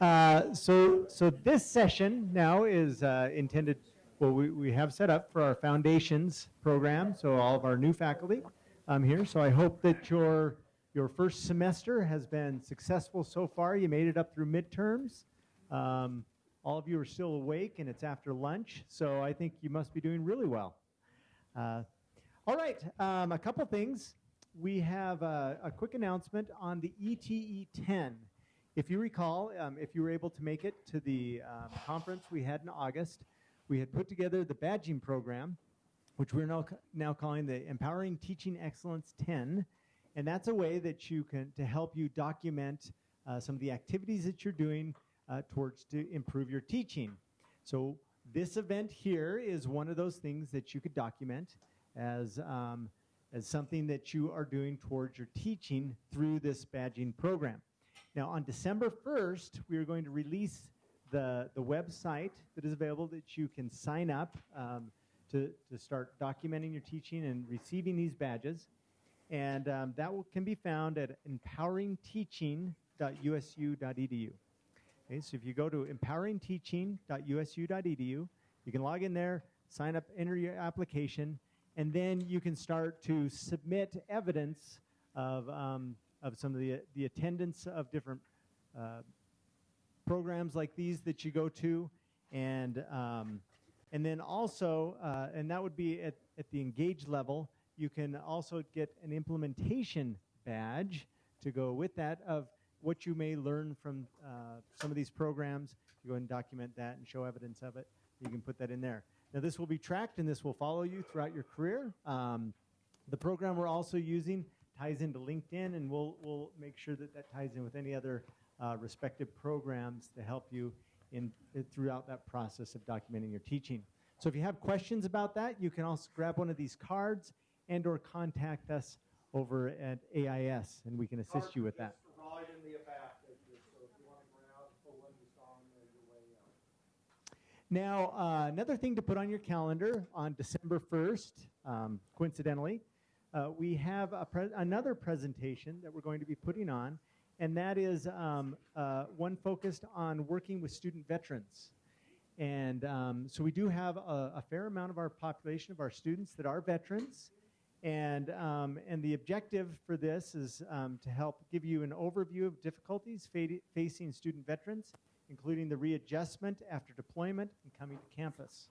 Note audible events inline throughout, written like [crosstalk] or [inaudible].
Uh, so, so this session now is uh, intended, well, we, we have set up for our foundations program, so all of our new faculty um, here. So I hope that your, your first semester has been successful so far. You made it up through midterms. Um, all of you are still awake and it's after lunch, so I think you must be doing really well. Uh, all right, um, a couple things. We have a, a, quick announcement on the ETE 10. If you recall, um, if you were able to make it to the um, conference we had in August, we had put together the badging program, which we're now, now calling the Empowering Teaching Excellence 10. And that's a way that you can, to help you document uh, some of the activities that you're doing uh, towards to improve your teaching. So this event here is one of those things that you could document as, um, as something that you are doing towards your teaching through this badging program. Now on December 1st, we are going to release the, the website that is available that you can sign up um, to, to start documenting your teaching and receiving these badges. And um, that will, can be found at empoweringteaching.usu.edu. Okay, so if you go to empoweringteaching.usu.edu, you can log in there, sign up, enter your application, and then you can start to submit evidence of, um, of some of the, the attendance of different uh, programs like these that you go to, and, um, and then also, uh, and that would be at, at the engaged level, you can also get an implementation badge to go with that of what you may learn from uh, some of these programs. You go and document that and show evidence of it. You can put that in there. Now this will be tracked and this will follow you throughout your career. Um, the program we're also using ties into LinkedIn and we'll, we'll make sure that that ties in with any other uh, respective programs to help you in, throughout that process of documenting your teaching. So if you have questions about that, you can also grab one of these cards and or contact us over at AIS and we can assist you with that right in the back. So if you want to go out and pull one on your way out. Now, uh, another thing to put on your calendar on December 1st, um, coincidentally, uh, we have pre another presentation that we're going to be putting on, and that is um, uh, one focused on working with student veterans. And um, so we do have a, a, fair amount of our population of our students that are veterans, and, um, and the objective for this is um, to help give you an overview of difficulties fa facing student veterans, including the readjustment after deployment and coming to campus.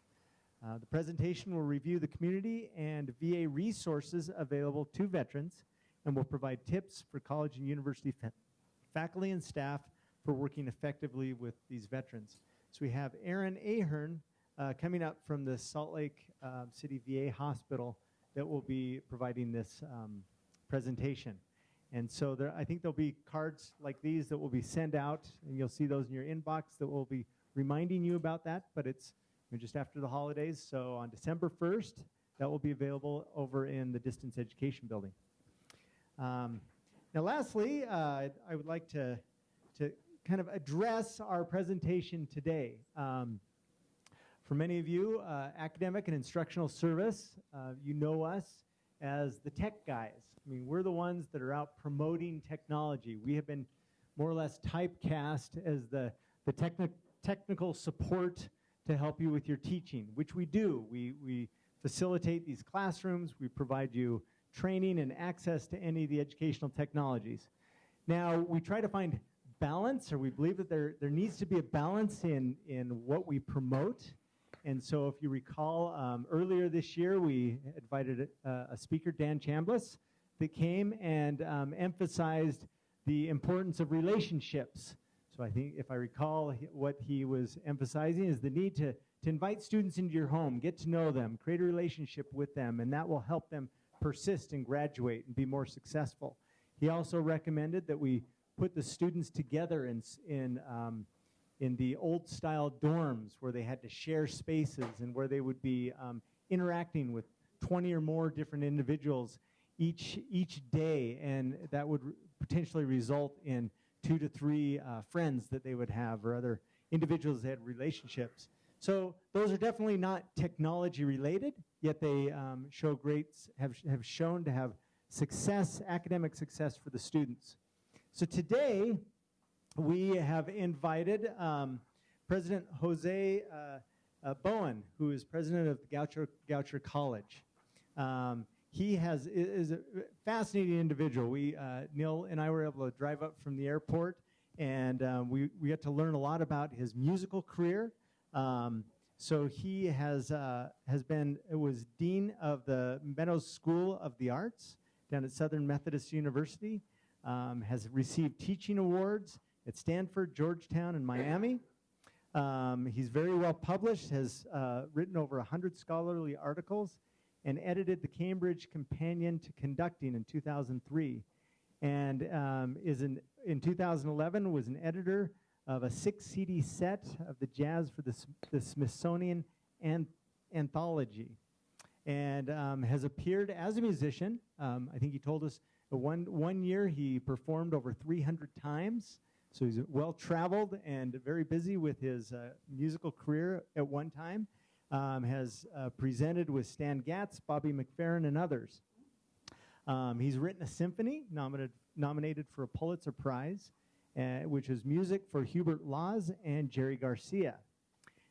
Uh, the presentation will review the community and VA resources available to veterans and will provide tips for college and university fa faculty and staff for working effectively with these veterans. So we have Aaron Ahern uh, coming up from the Salt Lake uh, City VA Hospital that will be providing this um, presentation. And so there, I think there'll be cards like these that will be sent out, and you'll see those in your inbox that will be reminding you about that, but it's know, just after the holidays. So on December 1st, that will be available over in the Distance Education Building. Um, now lastly, uh, I would like to, to kind of address our presentation today. Um, for many of you, uh, academic and instructional service, uh, you know us as the tech guys. I mean, we're the ones that are out promoting technology. We have been more or less typecast as the, the techni technical support to help you with your teaching, which we do. We, we facilitate these classrooms. We provide you training and access to any of the educational technologies. Now, we try to find balance, or we believe that there, there needs to be a balance in, in what we promote and so if you recall, um, earlier this year, we invited a, a, speaker, Dan Chambliss, that came and um, emphasized the importance of relationships. So I think if I recall what he was emphasizing is the need to, to invite students into your home, get to know them, create a relationship with them, and that will help them persist and graduate and be more successful. He also recommended that we put the students together in, in um, in the old style dorms where they had to share spaces and where they would be um, interacting with 20 or more different individuals each, each day and that would potentially result in two to three uh, friends that they would have or other individuals that had relationships. So those are definitely not technology related, yet they um, show great, have, have shown to have success, academic success for the students. So today, we have invited um, President Jose uh, uh, Bowen, who is president of Goucher, Goucher College. Um, he has is a fascinating individual. We uh, Neil and I were able to drive up from the airport, and um, we we got to learn a lot about his musical career. Um, so he has uh, has been it was dean of the Meadows School of the Arts down at Southern Methodist University. Um, has received teaching awards at Stanford, Georgetown, and Miami. Um, he's very well published. Has uh, written over hundred scholarly articles and edited the Cambridge Companion to Conducting in 2003, and um, is in in 2011 was an editor of a six CD set of the jazz for the, the Smithsonian an Anthology and um, has appeared as a musician. Um, I think he told us one, one year he performed over 300 times. So he's well traveled and very busy with his uh, musical career at one time. Um, has uh, presented with Stan Getz, Bobby McFerrin, and others. Um, he's written a symphony nominated, nominated for a Pulitzer Prize uh, which is music for Hubert Laws and Jerry Garcia.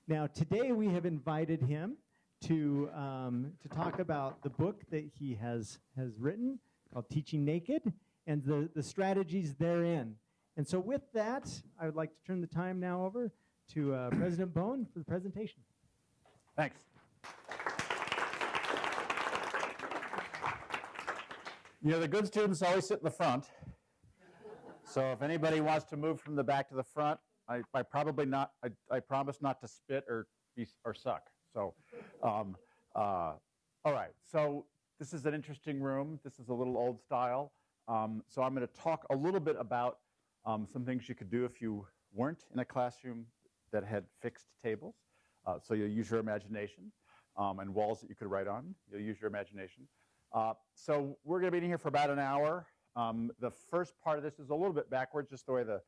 Now, today we have invited him to, um, to talk about the book that he has, has written called Teaching Naked and the, the strategies therein. And so, with that, I would like to turn the time now over to uh, President Bowen for the presentation. Thanks. You know, the good students always sit in the front, so if anybody wants to move from the back to the front, I, I probably not, I, I, promise not to spit or, be, or suck. So, um, uh, all right. So this is an interesting room. This is a little old style. Um, so I'm going to talk a little bit about um, some things you could do if you weren't in a classroom that had fixed tables. Uh, so you'll use your imagination um, and walls that you could write on. You'll use your imagination. Uh, so we're going to be in here for about an hour. Um, the first part of this is a little bit backwards, just the way the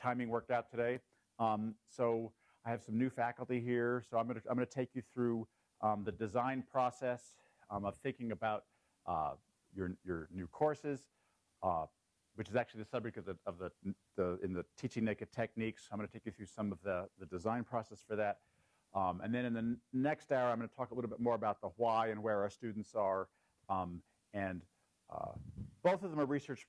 timing worked out today. Um, so I have some new faculty here, so I'm going to I'm to take you through um, the design process um, of thinking about uh, your your new courses, uh, which is actually the subject of the of the, the in the teaching naked techniques. I'm going to take you through some of the the design process for that. Um, and then in the next hour, I'm going to talk a little bit more about the why and where our students are, um, and uh, both of them are research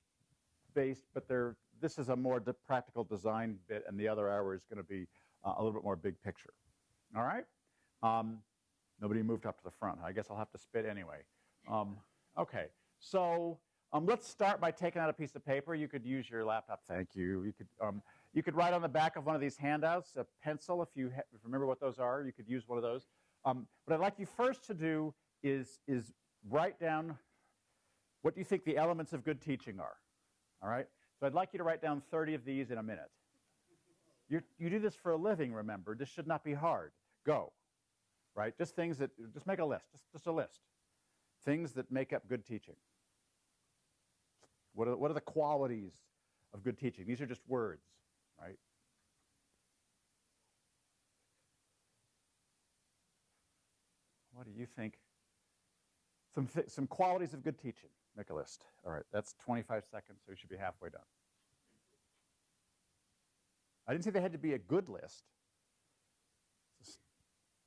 based, but they're, this is a more de practical design bit, and the other hour is going to be uh, a little bit more big picture. All right? Um, nobody moved up to the front. I guess I'll have to spit anyway. Um, okay, so um, let's start by taking out a piece of paper. You could use your laptop. Thank you. You could, um, you could write on the back of one of these handouts, a pencil, if you, if you remember what those are. You could use one of those. Um, what I'd like you first to do is, is write down what do you think the elements of good teaching are? All right? So I'd like you to write down 30 of these in a minute. you you do this for a living, remember. This should not be hard. Go. Right? Just things that, just make a list. Just, just a list. Things that make up good teaching. What are, what are the qualities of good teaching? These are just words, right? What do you think? Some, some qualities of good teaching. Make a list. All right, that's 25 seconds, so you should be halfway done. I didn't say they had to be a good list.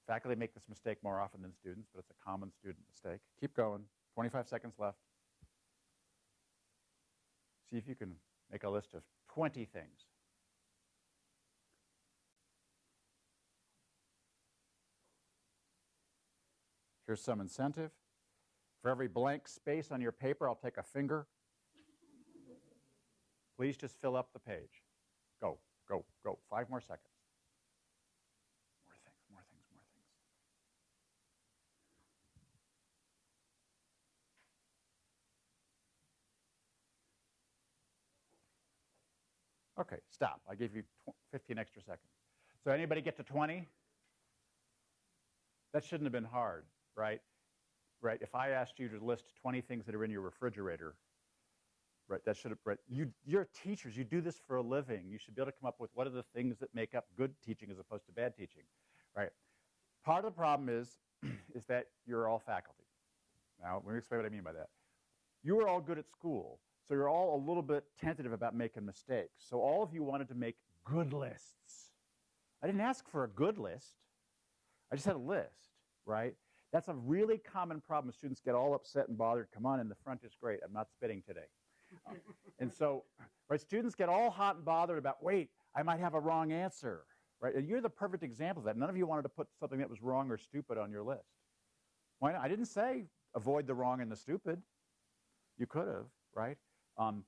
Faculty make this mistake more often than students, but it's a common student mistake. Keep going. 25 seconds left. See if you can make a list of 20 things. Here's some incentive. For every blank space on your paper, I'll take a finger. Please just fill up the page. Go, go, go. Five more seconds. More things, more things, more things. Okay, stop. I gave you 15 extra seconds. So anybody get to 20? That shouldn't have been hard, right? right? If I asked you to list 20 things that are in your refrigerator, right, that should have, right, you, you're teachers, you do this for a living. You should be able to come up with what are the things that make up good teaching as opposed to bad teaching, right? Part of the problem is, [clears throat] is that you're all faculty. Now, let me explain what I mean by that. you were all good at school. So you're all a little bit tentative about making mistakes. So all of you wanted to make good lists. I didn't ask for a good list. I just had a list, right? That's a really common problem. Students get all upset and bothered. Come on, in the front is great. I'm not spitting today. Uh, and so, right, students get all hot and bothered about, wait, I might have a wrong answer, right? And you're the perfect example of that. None of you wanted to put something that was wrong or stupid on your list. Why not? I didn't say avoid the wrong and the stupid. You could have, right? Um,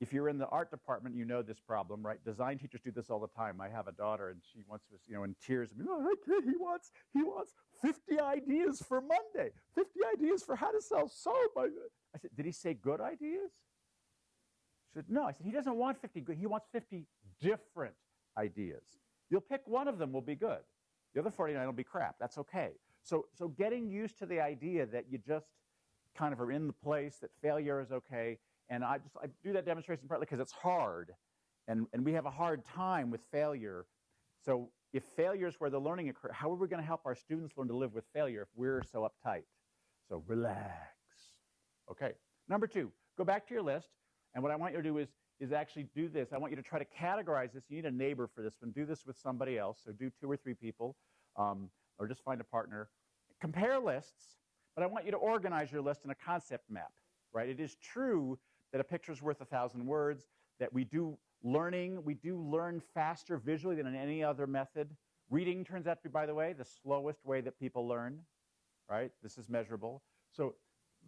if you're in the art department, you know this problem, right? Design teachers do this all the time. I have a daughter, and she once was, you know, in tears. Oh, okay, he wants, he wants 50 ideas for Monday, 50 ideas for how to sell soap. I said, did he say good ideas? She said, no. I said, he doesn't want 50 good. He wants 50 different ideas. You'll pick one of them will be good. The other 49 will be crap. That's okay. So, so getting used to the idea that you just kind of are in the place, that failure is okay. And I just I do that demonstration partly because it's hard. And, and we have a hard time with failure. So if failure is where the learning occurs, how are we going to help our students learn to live with failure if we're so uptight? So relax. Okay. Number two, go back to your list. And what I want you to do is, is actually do this. I want you to try to categorize this. You need a neighbor for this one. Do this with somebody else. So do two or three people, um, or just find a partner. Compare lists, but I want you to organize your list in a concept map, right? It is true that a picture is worth a thousand words, that we do learning, we do learn faster visually than in any other method. Reading turns out to be, by the way, the slowest way that people learn, right? This is measurable. So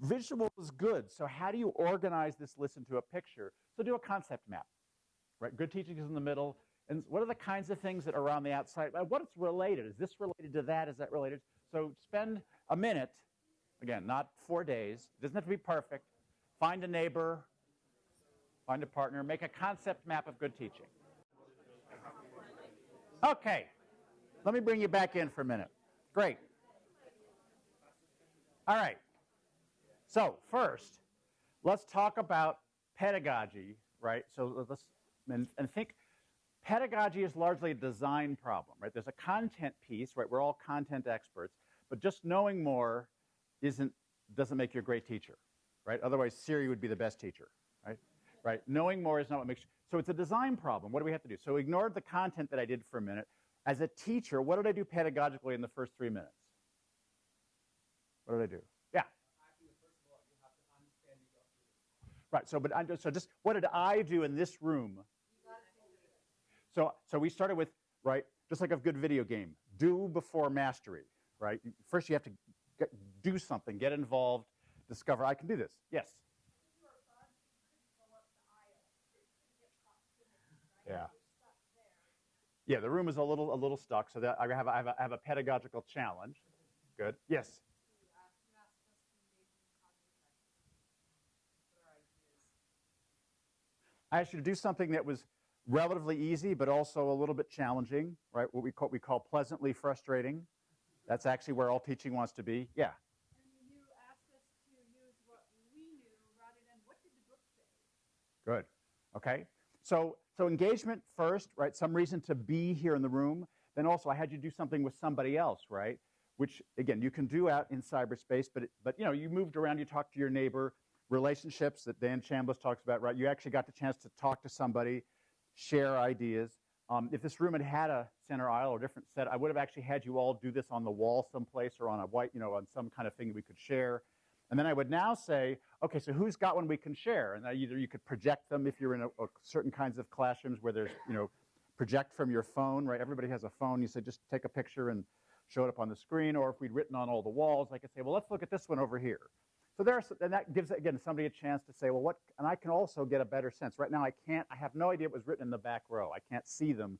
visual is good. So how do you organize this list into a picture? So do a concept map, right? Good teaching is in the middle. And what are the kinds of things that are on the outside? Uh, What's related? Is this related to that? Is that related? So spend a minute, again, not four days. It doesn't have to be perfect. Find a neighbor, find a partner, make a concept map of good teaching. Okay, let me bring you back in for a minute. Great. All right. So first, let's talk about pedagogy, right? So let's and, and think pedagogy is largely a design problem, right? There's a content piece, right? We're all content experts, but just knowing more isn't doesn't make you a great teacher, right? Otherwise, Siri would be the best teacher, right? Knowing more is not what makes you. So it's a design problem. What do we have to do? So ignore the content that I did for a minute. As a teacher, what did I do pedagogically in the first three minutes? What did I do? Yeah. Right. So, but just, so just what did I do in this room? So, so we started with right, just like a good video game. Do before mastery. Right. First, you have to get, do something, get involved, discover I can do this. Yes. Yeah. Yeah, the room is a little a little stuck, so that I have I have a, I have a pedagogical challenge. Good. Yes. I asked you to do something that was relatively easy, but also a little bit challenging, right? What we call, we call pleasantly frustrating. That's actually where all teaching wants to be. Yeah. And you asked us to use what we knew rather than what did the book say? Good. Okay. So so engagement first, right? Some reason to be here in the room. Then also I had you do something with somebody else, right? Which again you can do out in cyberspace, but it, but you know you moved around, you talked to your neighbor, relationships that Dan Chambliss talks about, right? You actually got the chance to talk to somebody, share ideas. Um, if this room had had a center aisle or different set, I would have actually had you all do this on the wall someplace or on a white, you know, on some kind of thing we could share. And then I would now say, okay, so who's got one we can share? And either you could project them if you're in a, a certain kinds of classrooms where there's, you know, project from your phone, right? Everybody has a phone. You say just take a picture and show it up on the screen. Or if we'd written on all the walls, I could say, well, let's look at this one over here. So there's, and that gives, again, somebody a chance to say, well, what, and I can also get a better sense. Right now, I can't, I have no idea what was written in the back row. I can't see them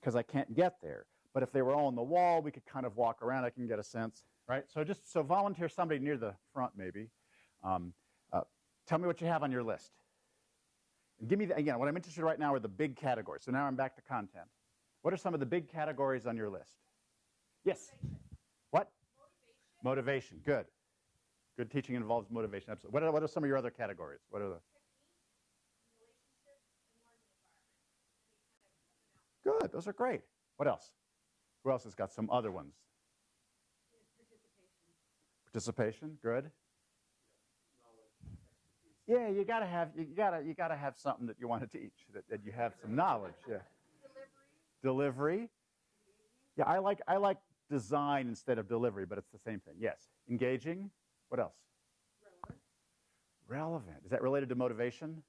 because I can't get there. But if they were all on the wall, we could kind of walk around. I can get a sense, right? So just, so volunteer somebody near the front, maybe. Um, uh, tell me what you have on your list. And give me, the, again, what I'm interested in right now are the big categories. So now I'm back to content. What are some of the big categories on your list? Yes. What? Motivation. Good. Good teaching involves motivation. Absolutely. What are, what are some of your other categories? What are the? Good. Those are great. What else? Who else has got some other ones? Participation. Good. Yeah, you gotta have you gotta you gotta have something that you want to teach that, that you have some knowledge. Yeah. Delivery. Yeah, I like I like design instead of delivery, but it's the same thing. Yes. Engaging. What else? Relevant. Is that related to motivation?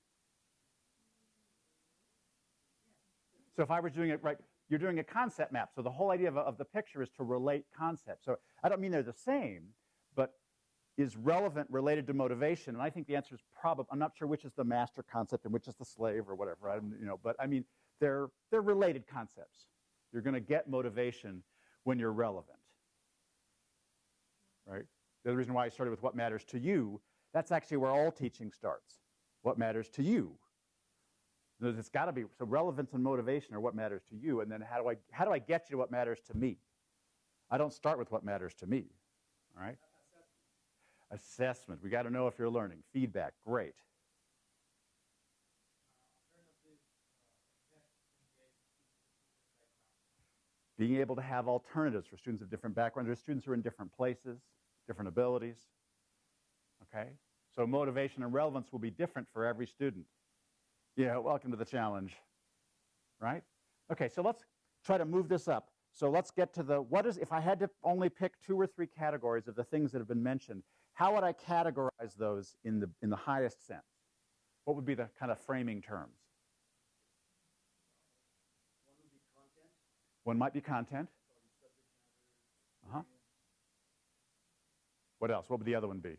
So if I was doing it right, you're doing a concept map. So the whole idea of, of the picture is to relate concepts. So I don't mean they're the same, is relevant related to motivation? And I think the answer is probably. I'm not sure which is the master concept and which is the slave or whatever. I don't, you know, but I mean they're they're related concepts. You're going to get motivation when you're relevant, right? The reason why I started with what matters to you. That's actually where all teaching starts. What matters to you? It's got to be so relevance and motivation are what matters to you, and then how do I how do I get you to what matters to me? I don't start with what matters to me. All right. Assessment. We got to know if you're learning. Feedback. Great. Being able to have alternatives for students of different backgrounds. There's students who are in different places, different abilities. Okay? So motivation and relevance will be different for every student. Yeah, welcome to the challenge. Right? Okay, so let's try to move this up. So let's get to the what is if I had to only pick two or three categories of the things that have been mentioned, how would I categorize those in the in the highest sense? What would be the kind of framing terms? One might be content. Uh-huh. What else? What would the other one be?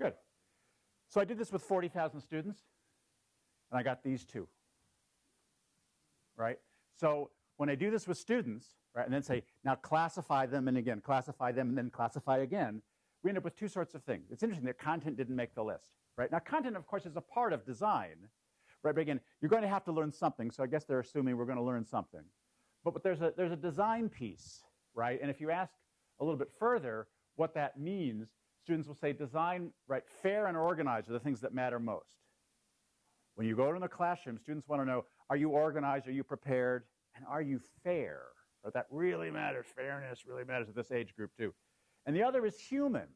Good. So I did this with 40,000 students, and I got these two. Right? So when I do this with students, right, and then say, now classify them, and again, classify them, and then classify again, we end up with two sorts of things. It's interesting that content didn't make the list, right? Now, content, of course, is a part of design, right? But again, you're going to have to learn something, so I guess they're assuming we're going to learn something. But, but there's, a, there's a design piece, right? And if you ask a little bit further what that means, students will say design, right, fair and organized are the things that matter most. When you go to the classroom, students want to know, are you organized, are you prepared, and are you fair? That really matters. Fairness really matters at this age group too. And the other is human,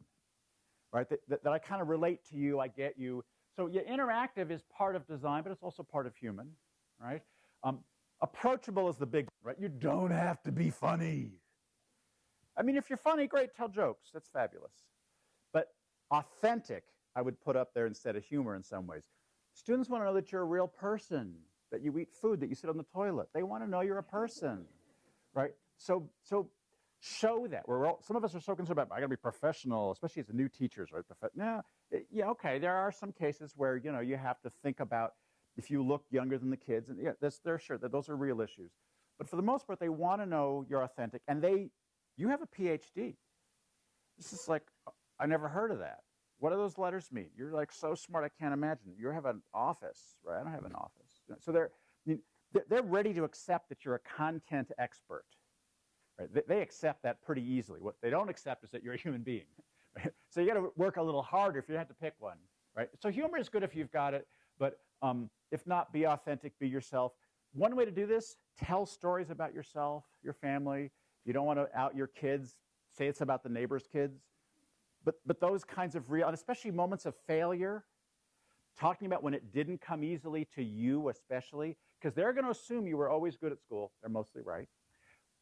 right? That, that, that I kind of relate to you, I get you. So yeah, interactive is part of design, but it's also part of human, right? Um, approachable is the big right? You don't have to be funny. I mean, if you're funny, great, tell jokes. That's fabulous. But authentic, I would put up there instead of humor in some ways. Students want to know that you're a real person, that you eat food, that you sit on the toilet. They want to know you're a person, right? So, so show that. We're all, some of us are so concerned about, I got to be professional, especially as new teachers, right? Profe- it- eh, yeah, okay. There are some cases where you know you have to think about if you look younger than the kids, and yeah, that's, they're sure that those are real issues. But for the most part, they want to know you're authentic, and they, you have a PhD. This is like, oh, I never heard of that. What do those letters mean? You're like so smart, I can't imagine. You have an office, right? I don't have an office. So they're, I mean, they're- ready to accept that you're a content expert. Right? They, accept that pretty easily. What they don't accept is that you're a human being. So you got to work a little harder if you have to pick one. Right? So humor is good if you've got it, but um, if not, be authentic, be yourself. One way to do this: tell stories about yourself, your family. You don't want to out your kids. Say it's about the neighbor's kids. But but those kinds of real, and especially moments of failure. Talking about when it didn't come easily to you, especially because they're going to assume you were always good at school. They're mostly right.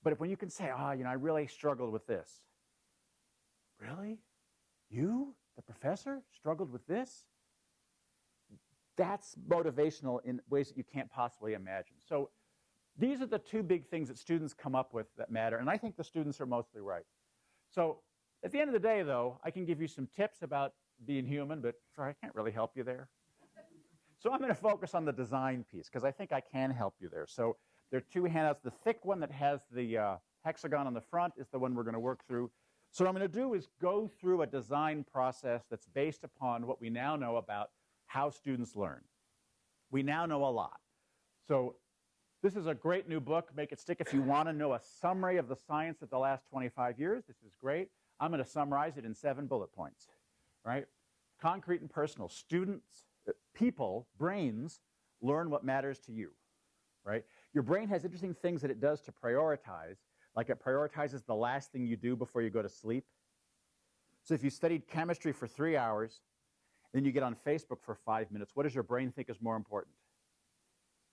But if when you can say, oh, you know, I really struggled with this. Really? You, the professor, struggled with this? That's motivational in ways that you can't possibly imagine. So these are the two big things that students come up with that matter, and I think the students are mostly right. So at the end of the day, though, I can give you some tips about being human, but sorry, I can't really help you there. So I'm going to focus on the design piece because I think I can help you there. So there are two handouts. The thick one that has the uh, hexagon on the front is the one we're going to work through. So what I'm going to do is go through a design process that's based upon what we now know about how students learn. We now know a lot. So this is a great new book. Make it stick. If you want to know a summary of the science of the last 25 years, this is great. I'm going to summarize it in seven bullet points, right? Concrete and personal. Students, uh, people, brains learn what matters to you, right? Your brain has interesting things that it does to prioritize, Like it prioritizes the last thing you do before you go to sleep. So if you studied chemistry for three hours, then you get on Facebook for five minutes, what does your brain think is more important?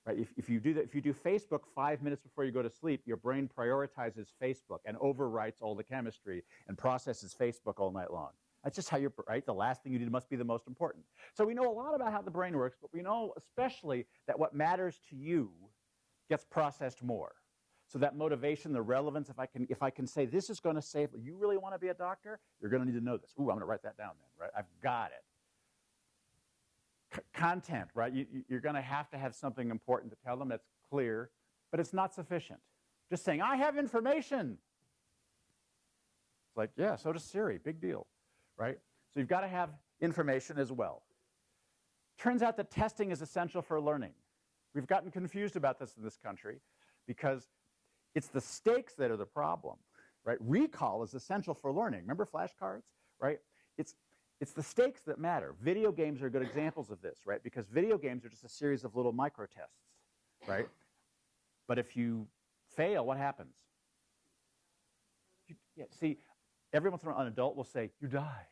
Right? If, if, you do that, if you do Facebook five minutes before you go to sleep, your brain prioritizes Facebook and overwrites all the chemistry and processes Facebook all night long. That's just how you're, right? The last thing you did must be the most important. So we know a lot about how the brain works, but we know especially that what matters to you gets processed more. So that motivation, the relevance, if I can, if I can say this is going to save, you really want to be a doctor, you're going to need to know this. Ooh, I'm going to write that down then, right? I've got it. C content, right? You, you're going to have to have something important to tell them that's clear, but it's not sufficient. Just saying, I have information. It's like, yeah, so does Siri, big deal, right? So you've got to have information as well. Turns out that testing is essential for learning. We've gotten confused about this in this country because it's the stakes that are the problem, right? Recall is essential for learning. Remember flashcards, right? It's, it's the stakes that matter. Video games are good examples of this, right? Because video games are just a series of little micro tests, right? But if you fail, what happens? You, yeah, see, every once in a while an adult will say, you die.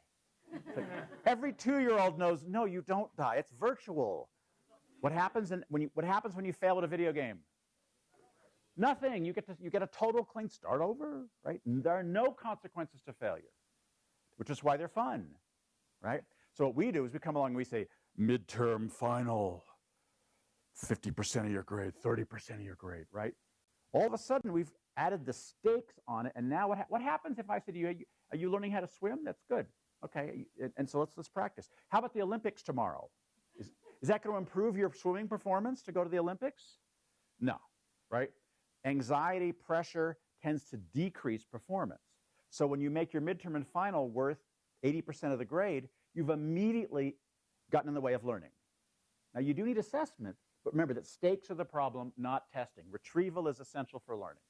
Like, every two-year-old knows, no, you don't die. It's virtual. What happens, in, when you, what happens when you fail at a video game? Nothing. You get, to, you get a total clean start over, right? There are no consequences to failure, which is why they're fun, right? So what we do is we come along and we say, midterm final, 50% of your grade, 30% of your grade, right? All of a sudden, we've added the stakes on it, and now what, ha what happens if I say to you, are, you, learning how to swim? That's good. Okay, and so let's, let's practice. How about the Olympics tomorrow? Is, is that going to improve your swimming performance to go to the Olympics? No, right? Anxiety, pressure tends to decrease performance. So when you make your midterm and final worth 80% of the grade, you've immediately gotten in the way of learning. Now you do need assessment, but remember that stakes are the problem, not testing. Retrieval is essential for learning.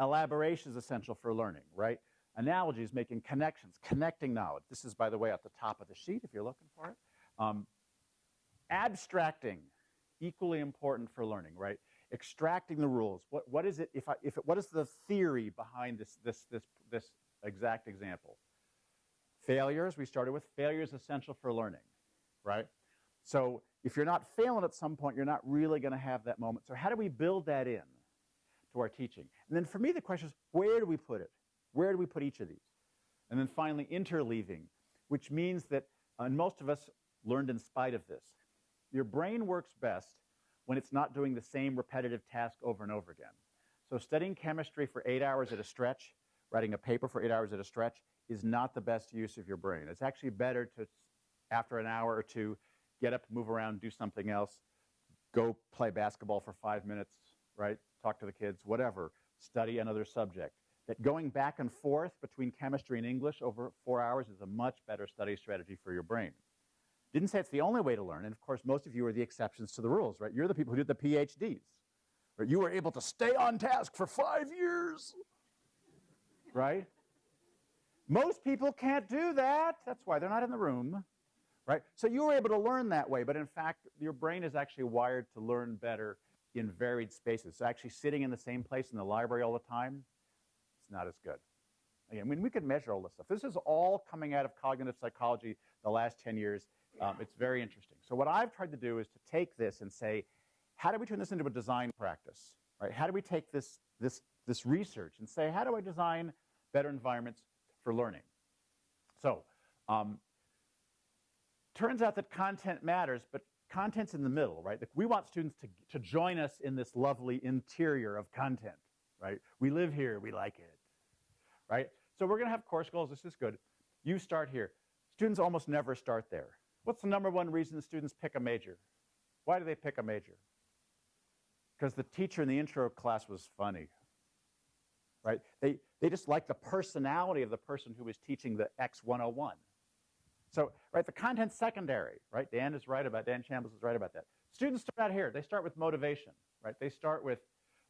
Elaboration is essential for learning, right? Analogies, making connections, connecting knowledge. This is, by the way, at the top of the sheet if you're looking for it. Um, abstracting, equally important for learning, right? Extracting the rules. What, what is it, if I, if it, what is the theory behind this, this, this, this exact example? Failures, we started with failures essential for learning, right? So if you're not failing at some point, you're not really going to have that moment. So how do we build that in to our teaching? And then for me, the question is, where do we put it? Where do we put each of these? And then finally, interleaving, which means that, uh, and most of us learned in spite of this, your brain works best when it's not doing the same repetitive task over and over again. So studying chemistry for eight hours at a stretch, writing a paper for eight hours at a stretch, is not the best use of your brain. It's actually better to, after an hour or two, get up, move around, do something else, go play basketball for five minutes, right? Talk to the kids, whatever, study another subject. That going back and forth between chemistry and English over four hours is a much better study strategy for your brain. Didn't say it's the only way to learn, and of course, most of you are the exceptions to the rules, right? You're the people who did the PhDs. Right? You were able to stay on task for five years, right? Most people can't do that. That's why they're not in the room, right? So you were able to learn that way, but in fact, your brain is actually wired to learn better in varied spaces. So actually sitting in the same place in the library all the time, it's not as good. I mean, we could measure all this stuff. This is all coming out of cognitive psychology the last 10 years. Um, it's very interesting. So what I've tried to do is to take this and say, how do we turn this into a design practice? Right? How do we take this, this, this research and say, how do I design better environments for learning? So um, turns out that content matters, but content's in the middle, right? We want students to, to join us in this lovely interior of content, right? We live here, we like it, right? So we're going to have course goals. This is good. You start here. Students almost never start there. What's the number one reason students pick a major? Why do they pick a major? Because the teacher in the intro class was funny, right? They, they just like the personality of the person who was teaching the X101. So, right, the content's secondary, right? Dan is right about, Dan Chambliss is right about that. Students start out here. They start with motivation, right? They start with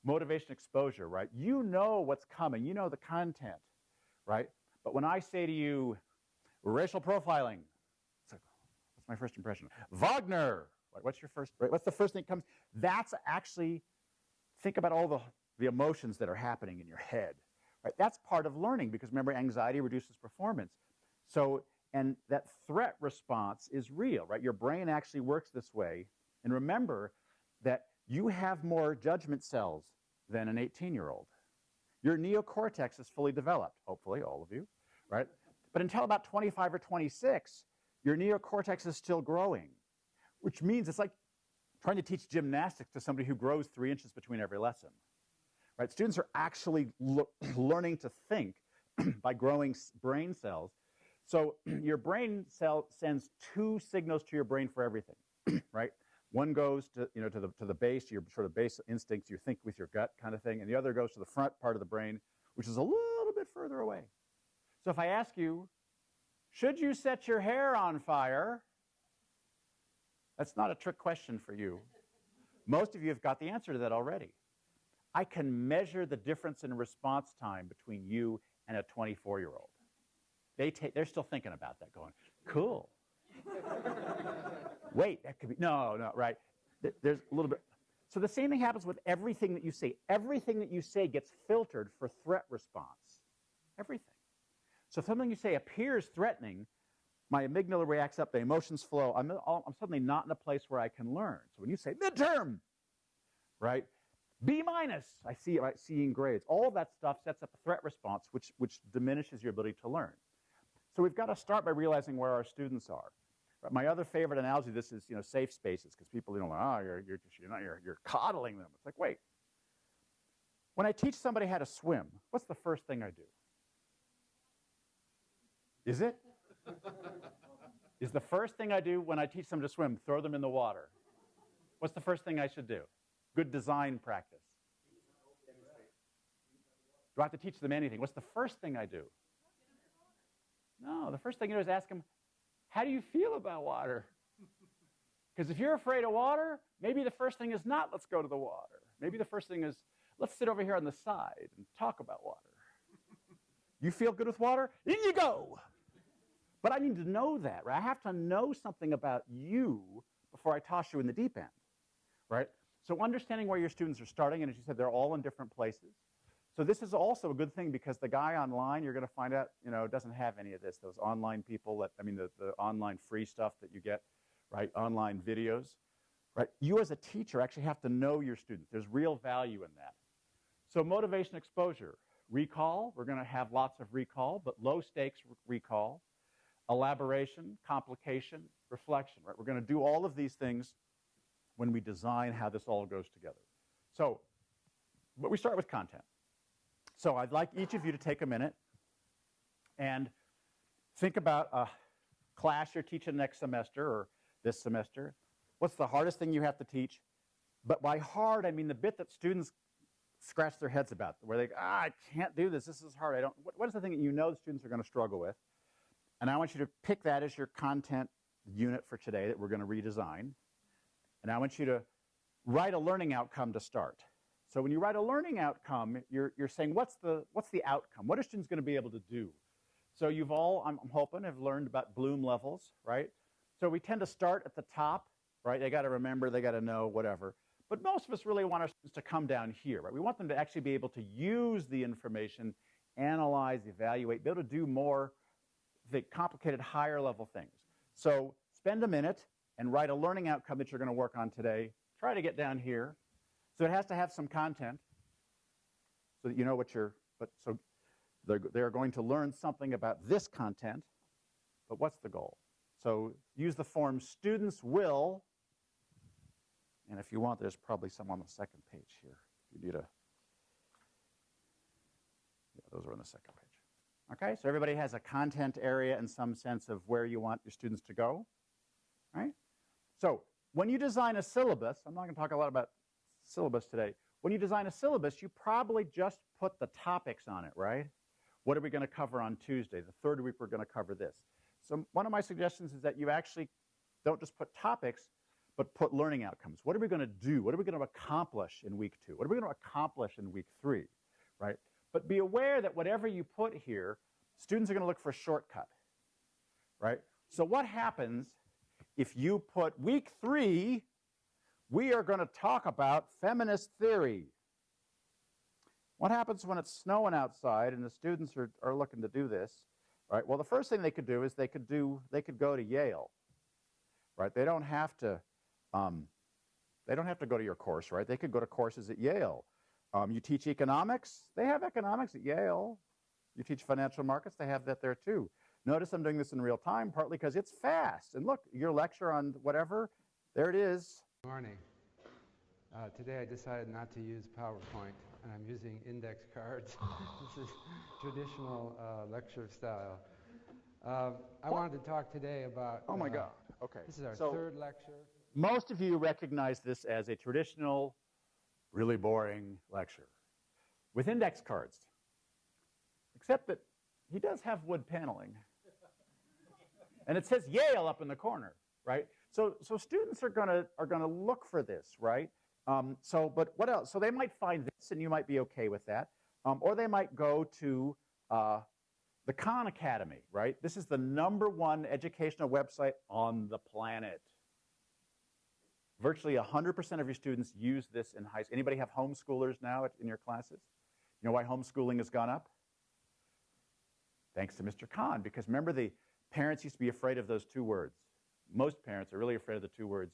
motivation exposure, right? You know what's coming. You know the content, right? But when I say to you, racial profiling, it's like, what's my first impression. Wagner. What's your first, right? What's the first thing that comes? That's actually, think about all the the emotions that are happening in your head. Right? That's part of learning because remember, anxiety reduces performance. So, and that threat response is real, right? Your brain actually works this way. And remember that you have more judgment cells than an 18 year old. Your neocortex is fully developed, hopefully, all of you, right? But until about 25 or 26, your neocortex is still growing, which means it's like trying to teach gymnastics to somebody who grows three inches between every lesson. Right? Students are actually [clears throat] learning to think [clears throat] by growing brain cells. So [clears throat] your brain cell sends two signals to your brain for everything, [clears throat] right? One goes to, you know, to, the, to the base, your sort of base instincts, you think with your gut kind of thing, and the other goes to the front part of the brain, which is a little bit further away. So if I ask you, should you set your hair on fire? That's not a trick question for you. Most of you have got the answer to that already. I can measure the difference in response time between you and a 24 year old. They they're still thinking about that, going, cool. [laughs] Wait, that could be, no, no, right. There's a little bit. So the same thing happens with everything that you say. Everything that you say gets filtered for threat response. Everything. So if something you say appears threatening, my amygdala reacts up, the emotions flow. I'm, I'm suddenly not in a place where I can learn. So when you say midterm, right? B minus, I see right, seeing grades. All that stuff sets up a threat response, which, which diminishes your ability to learn. So we've got to start by realizing where our students are. Right? My other favorite analogy this is, you know, safe spaces, because people, you know, like, oh, you're, you're, you're, not, you're, you're coddling them. It's like, wait. When I teach somebody how to swim, what's the first thing I do? Is it? [laughs] is the first thing I do when I teach them to swim, throw them in the water. What's the first thing I should do? Good design practice. Do I have to teach them anything? What's the first thing I do? No, the first thing you do is ask them, how do you feel about water? [laughs] Because if you're afraid of water, maybe the first thing is not let's go to the water. Maybe the first thing is let's sit over here on the side and talk about water. [laughs] You feel good with water? In you go. But I need to know that, right? I have to know something about you before I toss you in the deep end, right? So understanding where your students are starting, and as you said, they're all in different places. So this is also a good thing because the guy online, you're going to find out, you know, doesn't have any of this. Those online people that, I mean, the, the online free stuff that you get, right? Online videos, right? You as a teacher actually have to know your students. There's real value in that. So motivation exposure. Recall, we're going to have lots of recall, but low stakes recall. Elaboration, complication, reflection, right? We're going to do all of these things when we design how this all goes together. So, but we start with content. So I'd like each of you to take a minute and think about a class you're teaching next semester or this semester. What's the hardest thing you have to teach? But by hard, I mean the bit that students scratch their heads about, where they, ah, I can't do this. This is hard. I don't. what, what is the thing that you know the students are going to struggle with? And I want you to pick that as your content unit for today that we're going to redesign. And I want you to write a learning outcome to start. So when you write a learning outcome, you're, you're saying, what's the, what's the outcome? What are students going to be able to do? So you've all, I'm hoping, have learned about Bloom levels, right? So we tend to start at the top, right? They got to remember, they got to know, whatever. But most of us really want our students to come down here, right? We want them to actually be able to use the information, analyze, evaluate, be able to do more the complicated higher level things. So spend a minute and write a learning outcome that you're going to work on today. Try to get down here. So it has to have some content so that you know what you're, but so they're, they're going to learn something about this content, but what's the goal? So use the form students will, and if you want, there's probably some on the second page here. You need a, yeah, those are on the second page. Okay, so everybody has a content area and some sense of where you want your students to go, right? So when you design a syllabus, I'm not going to talk a lot about syllabus today. When you design a syllabus, you probably just put the topics on it, right? What are we going to cover on Tuesday? The third week, we're going to cover this. So one of my suggestions is that you actually don't just put topics, but put learning outcomes. What are we going to do? What are we going to accomplish in week two? What are we going to accomplish in week three, right? But be aware that whatever you put here, students are going to look for a shortcut, right? So what happens if you put week three, we are going to talk about feminist theory. What happens when it's snowing outside and the students are, are looking to do this? Right. Well, the first thing they could do is they could do they could go to Yale. Right. They don't have to. Um, they don't have to go to your course, right? They could go to courses at Yale. Um, you teach economics, they have economics at Yale. You teach financial markets, they have that there too. Notice I'm doing this in real time, partly because it's fast. And look, your lecture on whatever, there it is. Good morning. Uh, today I decided not to use PowerPoint and I'm using index [laughs] cards. this is traditional uh, lecture style. Uh, I wanted to talk today about. Oh my uh, God. Okay. This is our So- third lecture. Most of you recognize this as a traditional, really boring lecture with index cards, except that he does have wood paneling. and it says Yale up in the corner, right? So, so students are gonna are gonna look for this, right? Um, so, but what else? So they might find this, and you might be okay with that, um, or they might go to uh, the Khan Academy, right? This is the number one educational website on the planet. Virtually 100% of your students use this in high school. Anybody have homeschoolers now in your classes? You know why homeschooling has gone up? Thanks to Mr. Khan, because remember the parents used to be afraid of those two words. Most parents are really afraid of the two words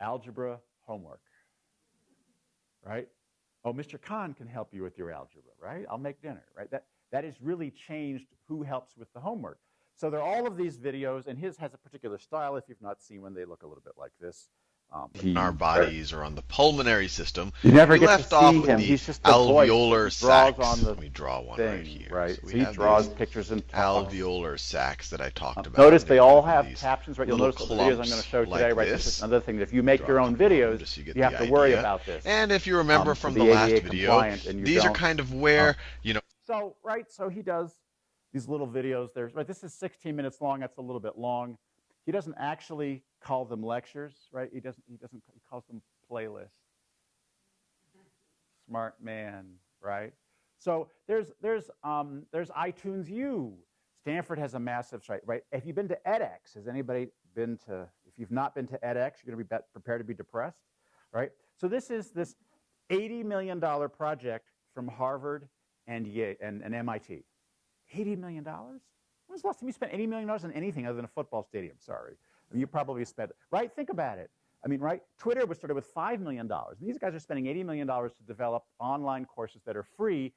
algebra, homework. Right? Oh, Mr. Khan can help you with your algebra, right? I'll make dinner, right? That, that has really changed who helps with the homework. So there are all of these videos, and his has a particular style. If you've not seen one, they look a little bit like this. Um, in our bodies or on the pulmonary system. You never we get left off see with him. the He's just the alveolar He draws sacs. on the Let me draw one thing, right here. right? So So he draws pictures and talks. alveolar sacs that I talked about. Notice they all have captions, right? You'll notice the videos I'm going to show today, like right? This this. is another thing. If you make Draw your own couple of them videos, so you get you have the to worry about this. And if you remember Um, from to the last video, compliant, and you these are kind of where, you know, So, right, so he does these little videos. There's, right, this is 16 minutes long. That's a little bit long. He doesn't actually call them lectures, right? He doesn't, he doesn't, he calls them playlists. Smart man, right? So there's, there's, um, there's iTunes U. Stanford has a massive site, right? Have you been to edX? Has anybody been to, if you've not been to edX, you're going to be prepared to be depressed, right? So this is this $80 million project from Harvard and, Yale, and, and MIT. $80 million? When's the last time you spent $80 million on anything other than a football stadium? Sorry. I mean, you probably spent, right? Think about it. I mean, right? Twitter was started with $5 million. And These guys are spending $80 million to develop online courses that are free.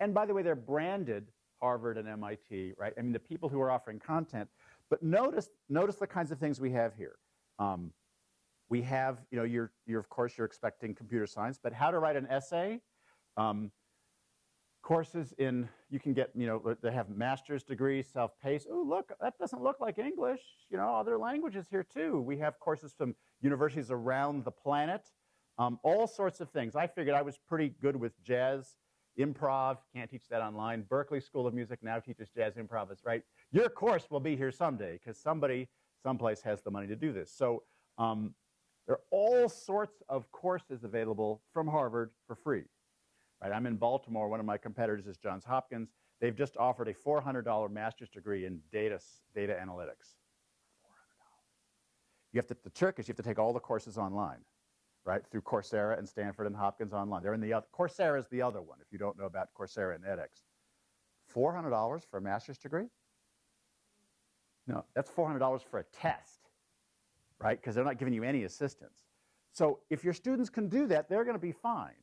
And by the way, they're branded Harvard and MIT, right? I mean, the people who are offering content. But notice, notice the kinds of things we have here. Um, we have, you know, you're, you're, of course, you're expecting computer science, but how to write an essay. Um, courses in, you can get, you know, they have master's degrees, self-paced. Oh, look, that doesn't look like English. You know, other languages here too. We have courses from universities around the planet, um, all sorts of things. I figured I was pretty good with jazz, improv, can't teach that online. Berklee School of Music now teaches jazz improv, right? Your course will be here someday because somebody, someplace has the money to do this. So um, there are all sorts of courses available from Harvard for free. Right, I'm in Baltimore. One of my competitors is Johns Hopkins. They've just offered a $400 master's degree in data, data analytics. $400. You have to, the trick is you have to take all the courses online, right, through Coursera and Stanford and Hopkins online. They're in the other, Coursera is the other one, if you don't know about Coursera and edX. $400 for a master's degree? No, that's $400 for a test, right, because they're not giving you any assistance. So if your students can do that, they're going to be fine,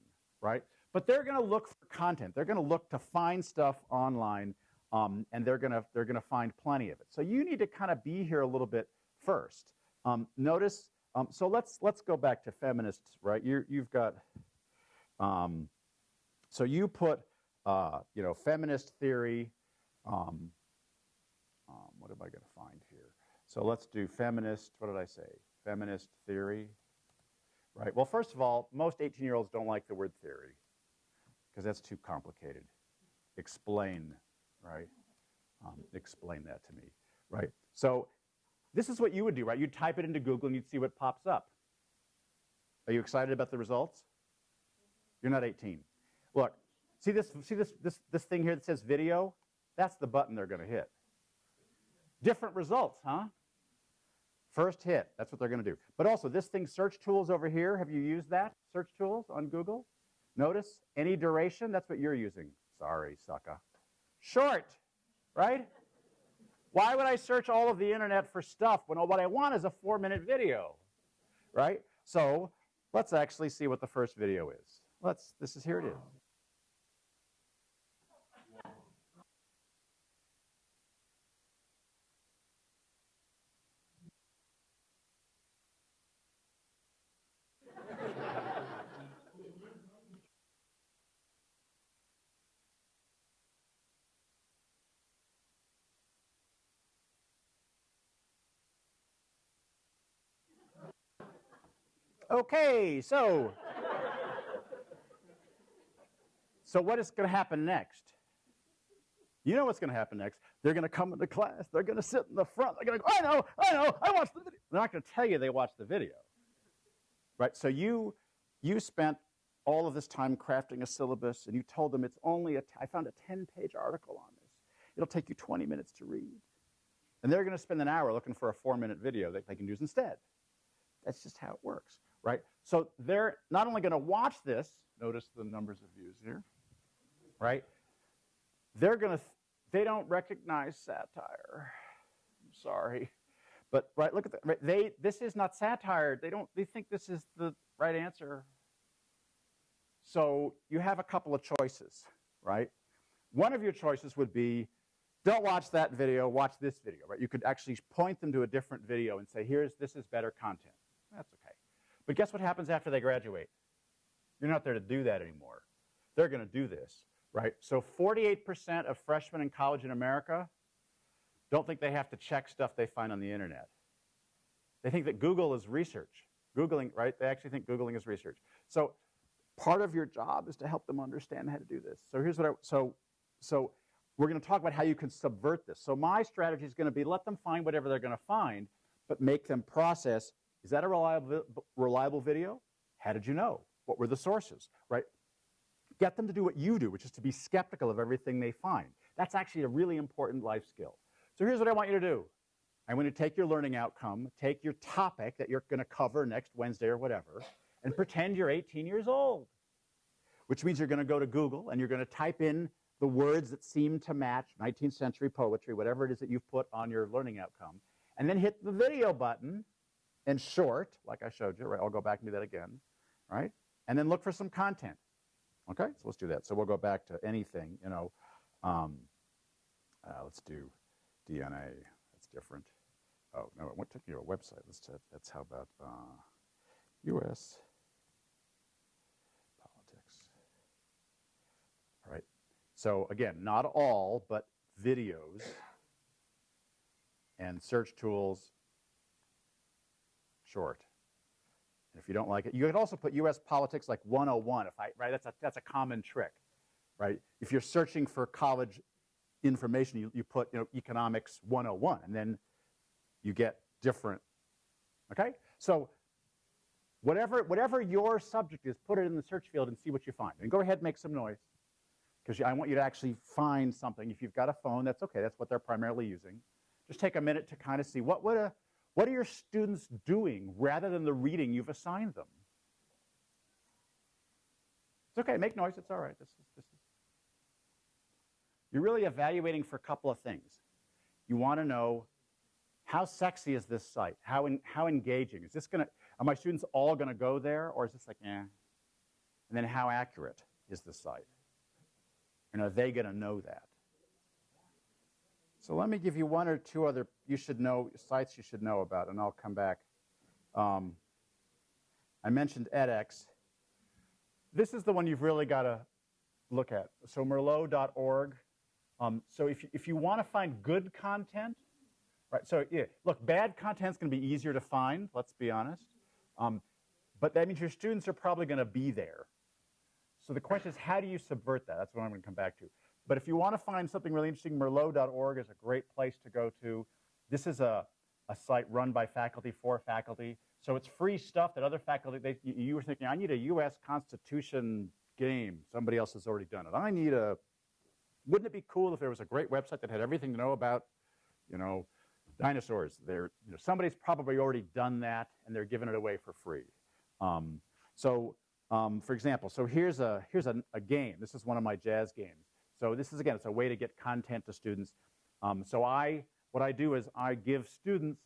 right? But they're going to look for content. They're going to look to find stuff online, um, and they're going to they're going to find plenty of it. So you need to kind of be here a little bit first. Um, notice. Um, so let's let's go back to feminists, right? You you've got. Um, so you put uh, you know feminist theory. Um, um, what am I going to find here? So let's do feminist. What did I say? Feminist theory. Right. Well, first of all, most 18 year olds don't like the word theory because that's too complicated. Explain, right? Um, explain that to me, right? So this is what you would do, right? You'd type it into Google and you'd see what pops up. Are you excited about the results? You're not 18. Look, see this, see this, this, this thing here that says video? That's the button they're going to hit. Different results, huh? First hit, that's what they're going to do. But also, this thing, search tools over here, have you used that? Search tools on Google? Notice any duration, that's what you're using. Sorry, sucker. Short, right? Why would I search all of the internet for stuff when all what I want is a four minute video, right? So let's actually see what the first video is. Let's, this is, here it is. Okay, so so what is going to happen next? You know what's going to happen next. They're going to come into class. They're going to sit in the front. They're going to go, I know, I know, I watched the video. They're not going to tell you they watched the video. Right? So you you spent all of this time crafting a syllabus and you told them it's only a I found a 10-page article on this. It'll take you 20 minutes to read. And they're going to spend an hour looking for a 4-minute video that they can use instead. That's just how it works, right? So they're not only going to watch this, notice the numbers of views here, right? They're going to, they don't recognize satire. I'm sorry. But right, look at that. Right, they, this is not satire. They don't, they think this is the right answer. So you have a couple of choices, right? One of your choices would be, don't watch that video, watch this video, right? You could actually point them to a different video and say, here's, this is better content. That's okay. But guess what happens after they graduate? You're not there to do that anymore. They're going to do this, right? So 48% of freshmen in college in America don't think they have to check stuff they find on the internet. They think that Google is research. Googling, right? They actually think Googling is research. So part of your job is to help them understand how to do this. So here's what I, so, so we're going to talk about how you can subvert this. So my strategy is going to be let them find whatever they're going to find, but make them process is that a reliable, reliable video? How did you know? What were the sources, right? Get them to do what you do, which is to be skeptical of everything they find. That's actually a really important life skill. So here's what I want you to do. I want you to take your learning outcome, take your topic that you're going to cover next Wednesday or whatever, and pretend you're 18 years old, which means you're going to go to Google and you're going to type in the words that seem to match 19th century poetry, whatever it is that you've put on your learning outcome, and then hit the video button and short, like I showed you, right? I'll go back and do that again, right? And then look for some content. Okay, so let's do that. So we'll go back to anything, you know. Um, uh, let's do DNA. That's different. Oh, no, it took you to a website. Let's that's how about uh, U.S. politics. All right. So again, not all, but videos and search tools short. And if you don't like it, you could also put U.S. politics like 101. If I right, that's a that's a common trick, right? If you're searching for college information, you, you put you know economics 101, and then you get different. Okay, so whatever whatever your subject is, put it in the search field and see what you find. And go ahead, and make some noise, because I want you to actually find something. If you've got a phone, that's okay. That's what they're primarily using. Just take a minute to kind of see what would a what are your students doing rather than the reading you've assigned them? It's okay, make noise, it's all right. This is, this is. You're really evaluating for a couple of things. You want to know how sexy is this site? How, in, how engaging? Is this to, are my students all going to go there or is this like, eh? And then how accurate is the site? And are they going to know that? So let me give you one or two other you should know sites you should know about, and I'll come back. Um, I mentioned edX. This is the one you've really got to look at. So Merlot.org. Um, so if you, if you want to find good content, right? So yeah, look, bad content's going to be easier to find. Let's be honest. Um, but that means your students are probably going to be there. So the question is, how do you subvert that? That's what I'm going to come back to. But if you want to find something really interesting, Merlot.org is a great place to go to. This is a, a site run by faculty for faculty. So it's free stuff that other faculty, they, you, were thinking, I need a US Constitution game. Somebody else has already done it. I need a, wouldn't it be cool if there was a great website that had everything to know about, you know, dinosaurs? There, you know, somebody's probably already done that and they're giving it away for free. Um, so um, for example, so here's a here's a, a game. This is one of my jazz games. So this is again, it's a way to get content to students. Um, so I what I do is I give students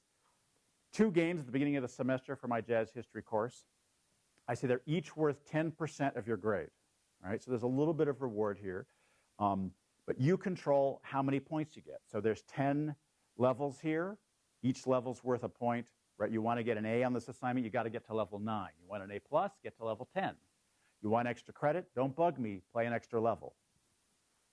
two games at the beginning of the semester for my jazz history course. I say they're each worth 10% of your grade. All right, so there's a little bit of reward here. Um, but you control how many points you get. So there's 10 levels here. Each level's worth a point, right? You want to get an A on this assignment, you got to get to level 9. You want an A plus, get to level 10. You want extra credit, don't bug me, play an extra level.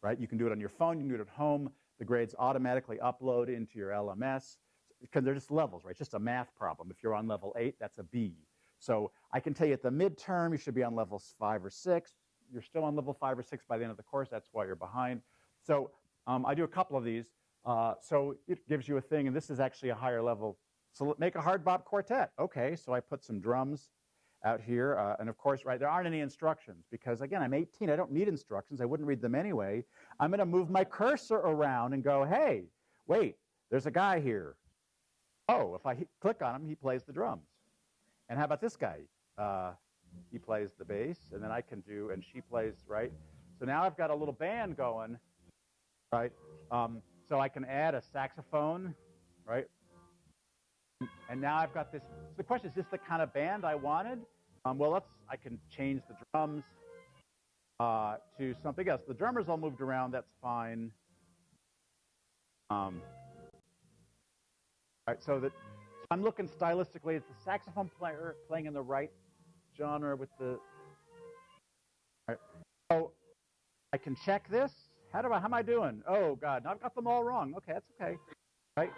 Right? You can do it on your phone, you can do it at home. The grades automatically upload into your LMS because they're just levels, right? It's just a math problem. If you're on level 8, that's a B. So I can tell you at the midterm, you should be on levels 5 or 6. You're still on level 5 or 6 by the end of the course. That's why you're behind. So um, I do a couple of these. Uh, so it gives you a thing, and this is actually a higher level. So make a hard bop quartet. Okay, so I put some drums out here. Uh, and of course, right, there aren't any instructions because, again, I'm 18. I don't need instructions. I wouldn't read them anyway. I'm going to move my cursor around and go, hey, wait, there's a guy here. Oh, if I click on him, he plays the drums. And how about this guy? Uh, he plays the bass, and then I can do, and she plays, right? So now I've got a little band going, right? Um, so I can add a saxophone, right? And now I've got this. So the question is, this the kind of band I wanted? Um, well, let's. I can change the drums uh, to something else. The drummers all moved around. That's fine. Um, all right, so that so I'm looking stylistically. It's the saxophone player playing in the right genre with the. Right. So I can check this. How do I? How am I doing? Oh God, now I've got them all wrong. Okay, that's okay. Right?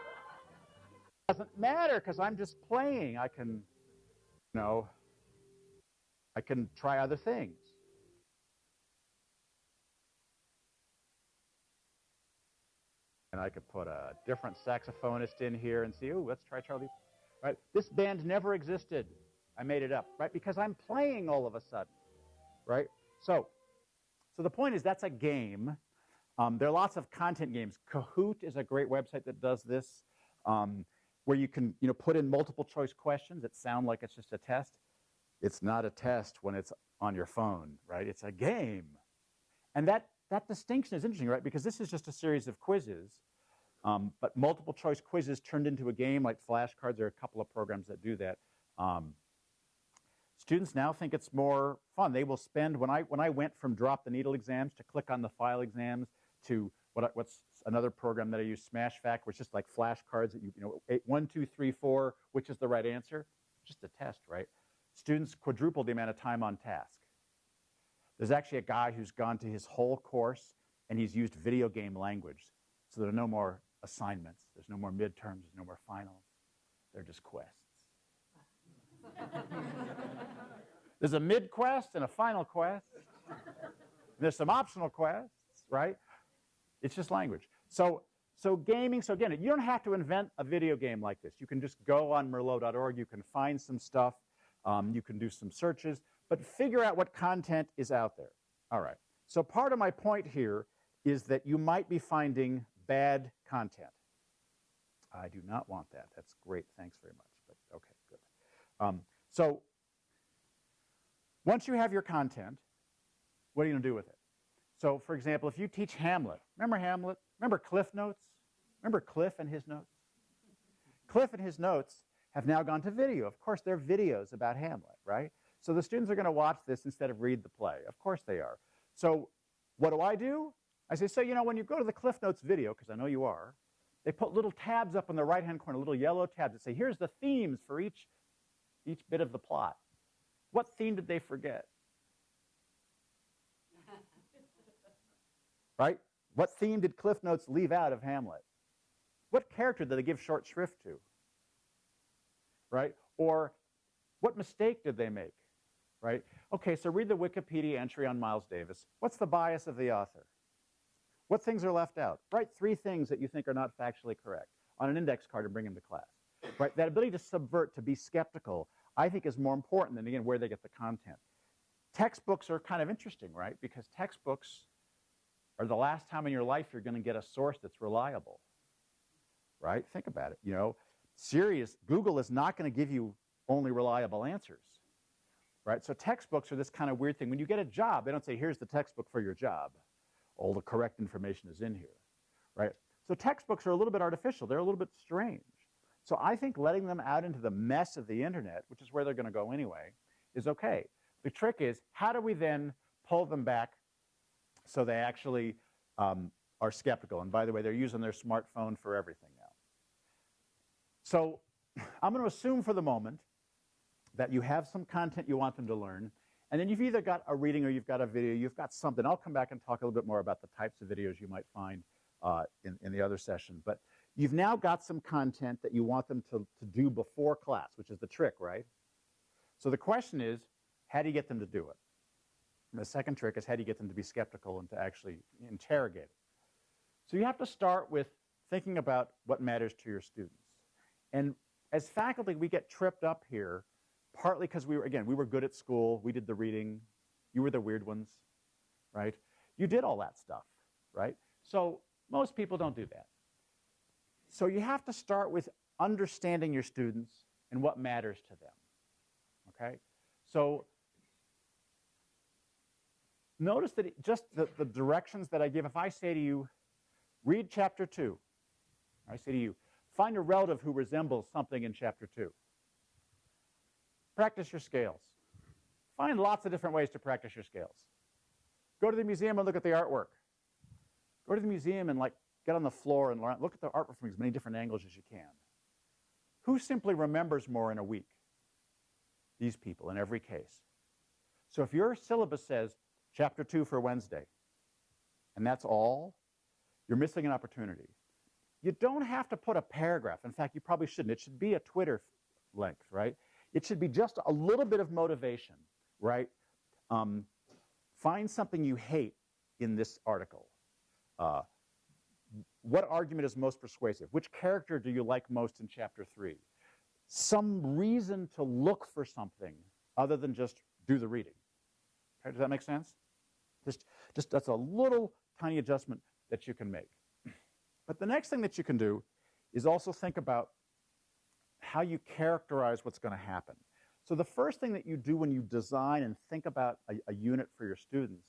Doesn't matter because I'm just playing. I can, you know, I can try other things. And I could put a different saxophonist in here and see, oh, let's try Charlie. Right? This band never existed. I made it up, right? Because I'm playing all of a sudden, right? So, so the point is that's a game. Um, there are lots of content games. Kahoot is a great website that does this, um, where you can you know put in multiple choice questions that sound like it's just a test. It's not a test when it's on your phone, right? It's a game, and that that distinction is interesting, right? Because this is just a series of quizzes, um, but multiple choice quizzes turned into a game like flashcards. There are a couple of programs that do that. Um, Students now think it's more fun. They will spend, when I, when I went from drop the needle exams to click on the file exams to what, what's another program that I use, SmashFact, which is just like flashcards that you, you know, eight, one, two, three, four, which is the right answer? Just a test, right? Students quadruple the amount of time on task. There's actually a guy who's gone to his whole course and he's used video game language. So there are no more assignments, there's no more midterms, there's no more finals. They're just quests. There's a mid quest and a final quest. And There's some optional quests, right? It's just language. So, so gaming, so again, you don't have to invent a video game like this. You can just go on Merlot.org, you can find some stuff, um, you can do some searches, but figure out what content is out there. All right. So part of my point here is that you might be finding bad content. I do not want that. That's great. Thanks very much. But okay, good. Um, so once you have your content, what are you going to do with it? So, for example, if you teach Hamlet, remember Hamlet? Remember Cliff Notes? Remember Cliff and his notes? Cliff and his notes have now gone to video. Of course, they're videos about Hamlet, right? So the students are going to watch this instead of read the play. Of course they are. So what do I do? I say, so, you know, when you go to the Cliff Notes video, because I know you are, they put little tabs up in the right-hand corner, little yellow tabs that say, here's the themes for each, each bit of the plot. What theme did they forget? Right? What theme did Cliff Notes leave out of Hamlet? What character did they give short shrift to? Right? Or what mistake did they make? Right? Okay, so read the Wikipedia entry on Miles Davis. What's the bias of the author? What things are left out? Write three things that you think are not factually correct on an index card and bring them to class. Right? That ability to subvert, to be skeptical, I think is more important than, again, where they get the content. Textbooks are kind of interesting, right? Because textbooks are the last time in your life you're going to get a source that's reliable, right? Think about it. You know, serious, Google is not going to give you only reliable answers, right? So textbooks are this kind of weird thing. When you get a job, they don't say, here's the textbook for your job. All the correct information is in here, right? So textbooks are a little bit artificial. They're a little bit strange. So I think letting them out into the mess of the internet, which is where they're going to go anyway, is okay. The trick is, how do we then pull them back so they actually um, are skeptical? And by the way, they're using their smartphone for everything now. So I'm going to assume for the moment that you have some content you want them to learn, and then you've either got a reading or you've got a video, you've got something. I'll come back and talk a little bit more about the types of videos you might find uh, in, in the other session. But you've now got some content that you want them to, to do before class, which is the trick, right? So the question is, how do you get them to do it? And the second trick is how do you get them to be skeptical and to actually interrogate it? So you have to start with thinking about what matters to your students. And as faculty, we get tripped up here, partly because we were, again, we were good at school, we did the reading, you were the weird ones, right? You did all that stuff, right? So most people don't do that. So you have to start with understanding your students and what matters to them, okay? So notice that it, just the, the directions that I give, if I say to you, read chapter 2, I say to you, find a relative who resembles something in chapter 2. Practice your scales. Find lots of different ways to practice your scales. Go to the museum and look at the artwork. Go to the museum and like get on the floor and learn, look at the artwork from as many different angles as you can. Who simply remembers more in a week? These people in every case. So if your syllabus says chapter 2 for Wednesday, and that's all, you're missing an opportunity. You don't have to put a paragraph. In fact, you probably shouldn't. It should be a Twitter length, right? It should be just a little bit of motivation, right? Um, find something you hate in this article. Uh, what argument is most persuasive? Which character do you like most in chapter 3? Some reason to look for something other than just do the reading. Okay, does that make sense? Just, just that's a little tiny adjustment that you can make. But the next thing that you can do is also think about how you characterize what's going to happen. So the first thing that you do when you design and think about a, a, unit for your students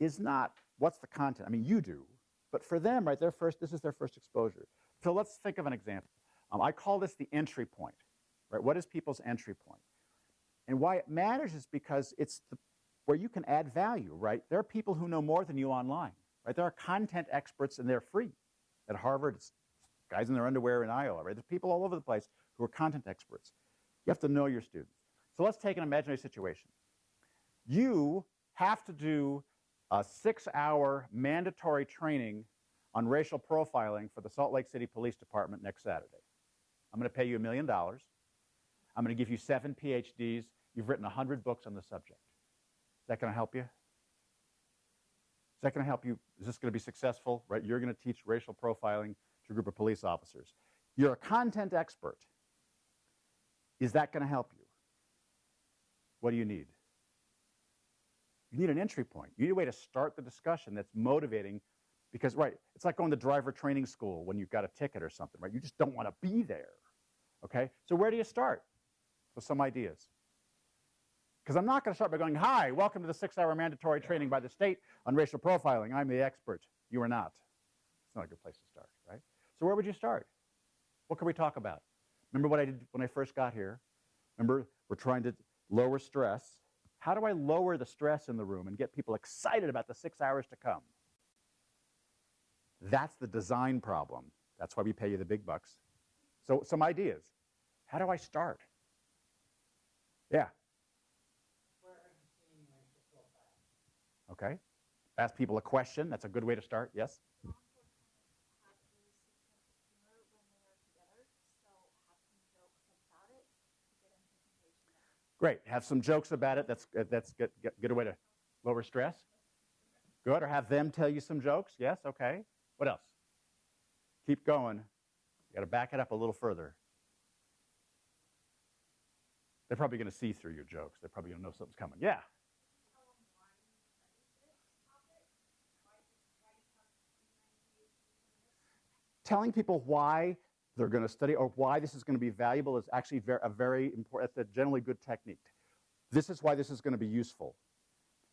is not what's the content. I mean, you do, but for them, right, their first, this is their first exposure. So let's think of an example. Um, I call this the entry point, right? What is people's entry point? And why it matters is because it's the, where you can add value, right? There are people who know more than you online, right? There are content experts and they're free. At Harvard, it's guys in their underwear in Iowa, right? There's people all over the place who are content experts. You have to know your students. So let's take an imaginary situation. You have to do a six-hour mandatory training on racial profiling for the Salt Lake City Police Department next Saturday. I'm going to pay you a million dollars. I'm going to give you seven PhDs. You've written 100 books on the subject. Is that going to help you? Is that going to help you? Is this going to be successful? Right? You're going to teach racial profiling to a group of police officers. You're a content expert. Is that going to help you? What do you need? You need an entry point. You need a way to start the discussion that's motivating because, right, it's like going to driver training school when you've got a ticket or something, right? You just don't want to be there, okay? So where do you start? With some ideas. Because I'm not going to start by going, hi, welcome to the six-hour mandatory training by the state on racial profiling. I'm the expert. You are not. It's not a good place to start, right? So where would you start? What could we talk about? Remember what I did when I first got here? Remember, we're trying to lower stress. How do I lower the stress in the room and get people excited about the six hours to come? That's the design problem. That's why we pay you the big bucks. So some ideas. How do I start? Yeah. Okay. Ask people a question. That's a good way to start. Yes? Great. Have some jokes about it. That's, uh, that's good, good way to lower stress. Good. Or have them tell you some jokes. Yes? Okay. What else? Keep going. You got to back it up a little further. They're probably going to see through your jokes. They're probably going to know something's coming. Yeah. Telling people why they're going to study or why this is going to be valuable is actually a very important, that's a generally good technique. this is why this is going to be useful.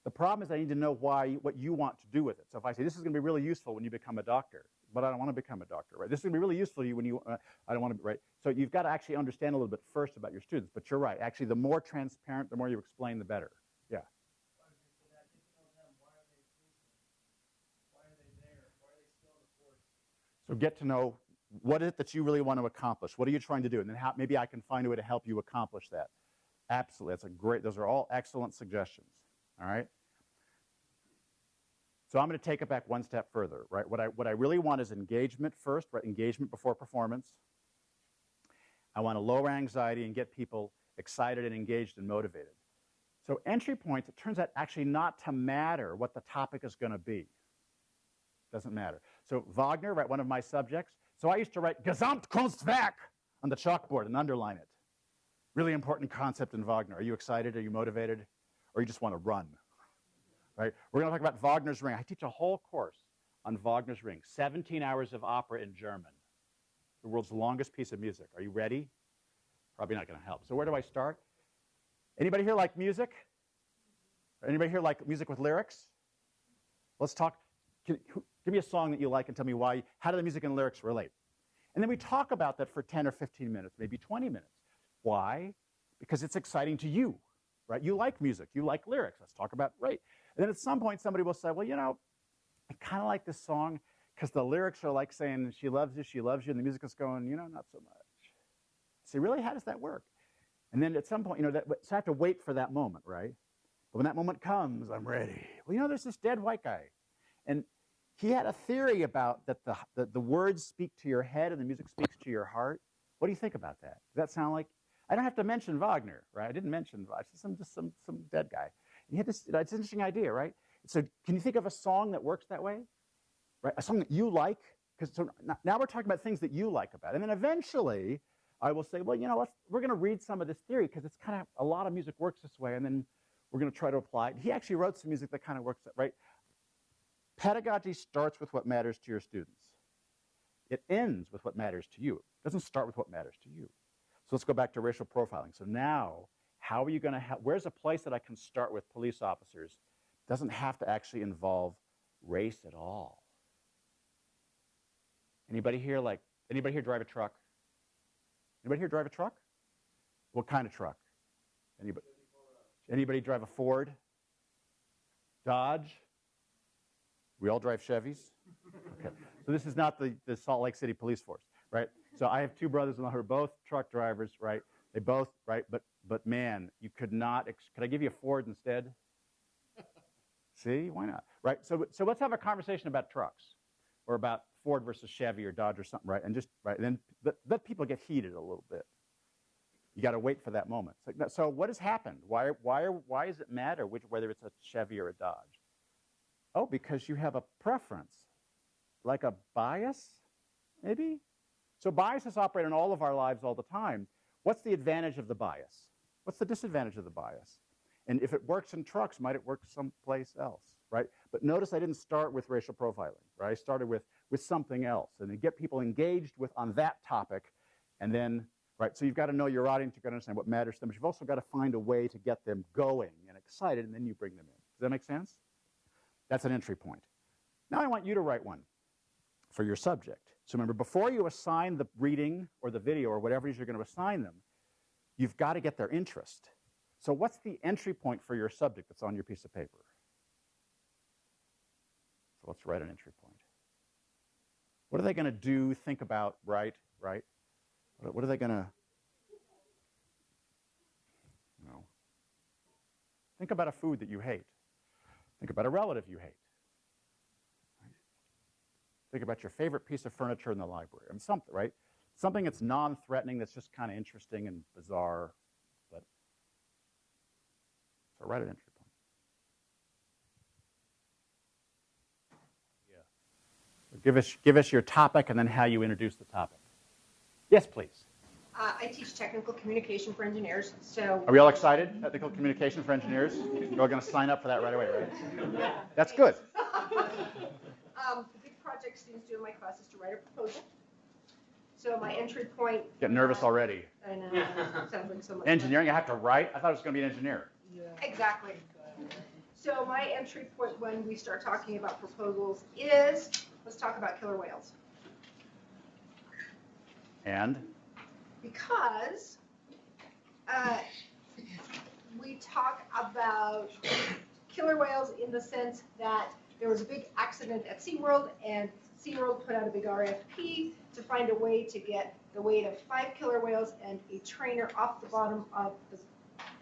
The problem is I need to know why, what you want to do with it. So if I say this is going to be really useful when you become a doctor, but I don't want to become a doctor, right? This is going to be really useful to you when you, uh, I don't want to right? So you've got to actually understand a little bit first about your students. But you're right. Actually, the more transparent, the more you explain, the better. Yeah. So get to know what is it that you really want to accomplish? What are you trying to do? And then how, maybe I can find a way to help you accomplish that. Absolutely. That's a great, those are all excellent suggestions. All right. So I'm going to take it back one step further, right? What I, what I really want is engagement first, right? Engagement before performance. I want to lower anxiety and get people excited and engaged and motivated. So entry points, it turns out actually not to matter what the topic is going to be. Doesn't matter. So Wagner, right, one of my subjects. So I used to write Gesamtkunstwerk on the chalkboard and underline it. Really important concept in Wagner. Are you excited? Are you motivated? Or you just want to run? Right? We're going to talk about Wagner's Ring. I teach a whole course on Wagner's Ring. 17 hours of opera in German. The world's longest piece of music. Are you ready? Probably not going to help. So where do I start? Anybody here like music? Anybody here like music with lyrics? Let's talk. Can, who, give me a song that you like and tell me why. How do the music and lyrics relate? And then we talk about that for 10 or 15 minutes, maybe 20 minutes. Why? Because it's exciting to you, right? You like music, you like lyrics. Let's talk about right. And then at some point, somebody will say, well, you know, I kind of like this song because the lyrics are like saying, she loves you, she loves you, and the music is going, you know, not so much. See, really, how does that work? And then at some point, you know, that, so I have to wait for that moment, right? But when that moment comes, I'm ready. Well, you know, there's this dead white guy. And he had a theory about that the, the, the words speak to your head and the music speaks to your heart. What do you think about that? Does that sound like? I don't have to mention Wagner, right? I didn't mention Wagner, some, just some, some dead guy. And he had this, it's an interesting idea, right? So can you think of a song that works that way? Right? A song that you like? Because so now we're talking about things that you like about. It. And then eventually I will say, well, you know, let's, we're going to read some of this theory because it's kind of a lot of music works this way. And then we're going to try to apply it. He actually wrote some music that kind of works that, right? Pedagogy starts with what matters to your students. It ends with what matters to you. It doesn't start with what matters to you. So let's go back to racial profiling. So now, how are you going to have, where's a place that I can start with police officers? Doesn't have to actually involve race at all. Anybody here like, anybody here drive a truck? Anybody here drive a truck? What kind of truck? Anybody? Anybody drive a Ford? Dodge? We all drive Chevys? Okay. So this is not the, the Salt Lake City Police Force, right? So I have two brothers in law who are both truck drivers, right? They both, right? But but man, you could not. Could I give you a Ford instead? See, why not? Right. So so let's have a conversation about trucks, or about Ford versus Chevy or Dodge or something, right? And just right. And then let, let people get heated a little bit. You got to wait for that moment. So, so what has happened? Why why why does it matter which whether it's a Chevy or a Dodge? Oh, because you have a preference, like a bias, maybe. So biases operate in all of our lives all the time. What's the advantage of the bias? What's the disadvantage of the bias? And if it works in trucks, might it work someplace else, right? But notice I didn't start with racial profiling, right? I started with, with something else and then get people engaged with on that topic and then, right? So you've got to know your audience, you've got to understand what matters to them, but you've also got to find a way to get them going and excited and then you bring them in. Does that make sense? That's an entry point. Now I want you to write one for your subject. So remember, before you assign the reading or the video or whatever it is you're going to assign them, you've got to get their interest. So what's the entry point for your subject that's on your piece of paper? So let's write an entry point. What are they going to do, think about, write, right? What are they going to, know, think about a food that you hate. Think about a relative you hate. Think about your favorite piece of furniture in the library. I mean, something, right? Something that's non-threatening, that's just kind of interesting and bizarre. But so write an entry point. Yeah. Give us give us your topic and then how you introduce the topic. Yes, please. Uh, I teach technical communication for engineers, so. Are we all excited? Technical communication for engineers? You're all going to sign up for that right away, right? That's good. [laughs] Um, the big project students do in my class is to write a proposal. So my entry point. Get nervous already. I know, [laughs] sounds like so much. fun. Engineering, I have to write? I thought it was going to be an engineer. Exactly. So my entry point when we start talking about proposals is, let's talk about killer whales. And Because uh, we talk about killer whales in the sense that there was a big accident at SeaWorld and SeaWorld put out a big RFP to find a way to get the weight of five killer whales and a trainer off the bottom of the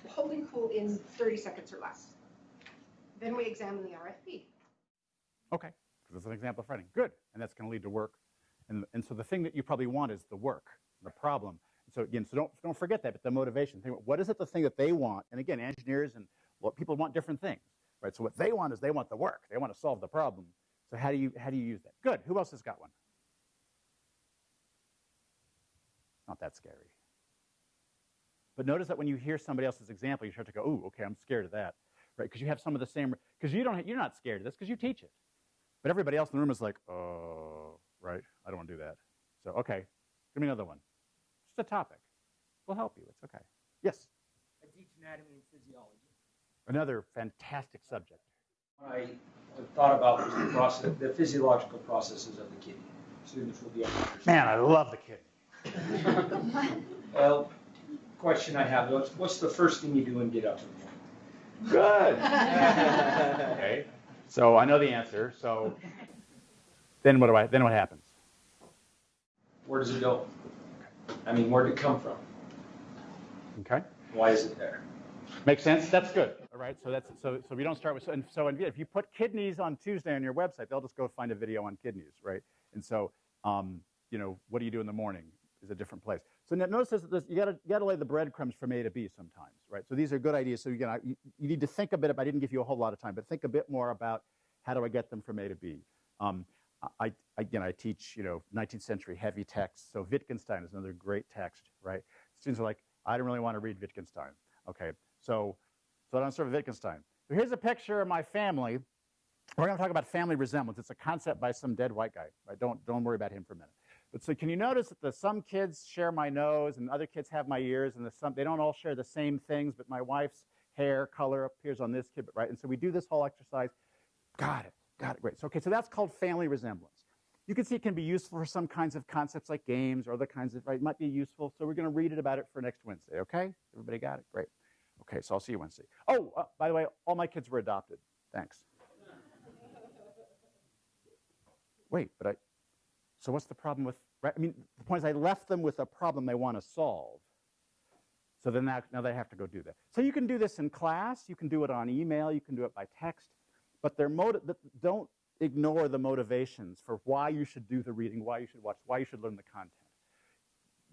holding pool in 30 seconds or less. Then we examine the RFP. Okay, because that's an example of writing. Good, and that's going to lead to work. And, and so the thing that you probably want is the work, the problem. So again, so don't, don't forget that, but the motivation. Think, what is it the thing that they want? And again, engineers and what people want different things, right? So what they want is they want the work. They want to solve the problem. So how do you, how do you use that? Good, who else has got one? Not that scary. But notice that when you hear somebody else's example, you start to go, ooh, okay, I'm scared of that, right? Because you have some of the same, because you don't, you're not scared of this because you teach it. But everybody else in the room is like, oh, right, I don't want to do that. So, okay, give me another one. Just a topic. We'll help you. It's okay. Yes, I teach anatomy and physiology. another fantastic subject. What I thought about was the process, the physiological processes of the kidney. Students will be able to. Man, I love the kidney. [laughs] Well, question I have, what's, what's the first thing you do when you get up in the morning? Good. [laughs] okay. So I know the answer. So then what do I? Then what happens? Where does it go? I mean, where did it come from? Okay. Why is it there? Makes sense. That's good. All right. So that's so so we don't start with so and so and if you put kidneys on Tuesday on your website, they'll just go find a video on kidneys, right? And so um, you know, what do you do in the morning is a different place. So now notice this, this you got to you got to lay the breadcrumbs from A to B sometimes, right? So these are good ideas. So you, know, you, you need to think a bit about. I didn't give you a whole lot of time, but think a bit more about how do I get them from A to B. Um, I, again, I teach, you know, 19th century heavy text. So Wittgenstein is another great text, right? Students are like, I don't really want to read Wittgenstein. Okay, so, so I don't serve Wittgenstein. So here's a picture of my family. We're going to talk about family resemblance. It's a concept by some dead white guy. Right? Don't, don't worry about him for a minute. But so can you notice that the, some kids share my nose and other kids have my ears and the, some, they don't all share the same things, but my wife's hair color appears on this kid, right? And so we do this whole exercise. Got it. Got it. Great. So, okay, so that's called family resemblance. You can see it can be useful for some kinds of concepts like games or other kinds of, right? It might be useful. So we're going to read it about it for next Wednesday, okay? Everybody got it? Great. Okay, so I'll see you Wednesday. Oh, uh, by the way, all my kids were adopted. Thanks. Wait, but I, so what's the problem with, right? I mean, the point is I left them with a problem they want to solve. So then that, now they have to go do that. So you can do this in class. You can do it on email. You can do it by text. But don't ignore the motivations for why you should do the reading, why you should watch, why you should learn the content.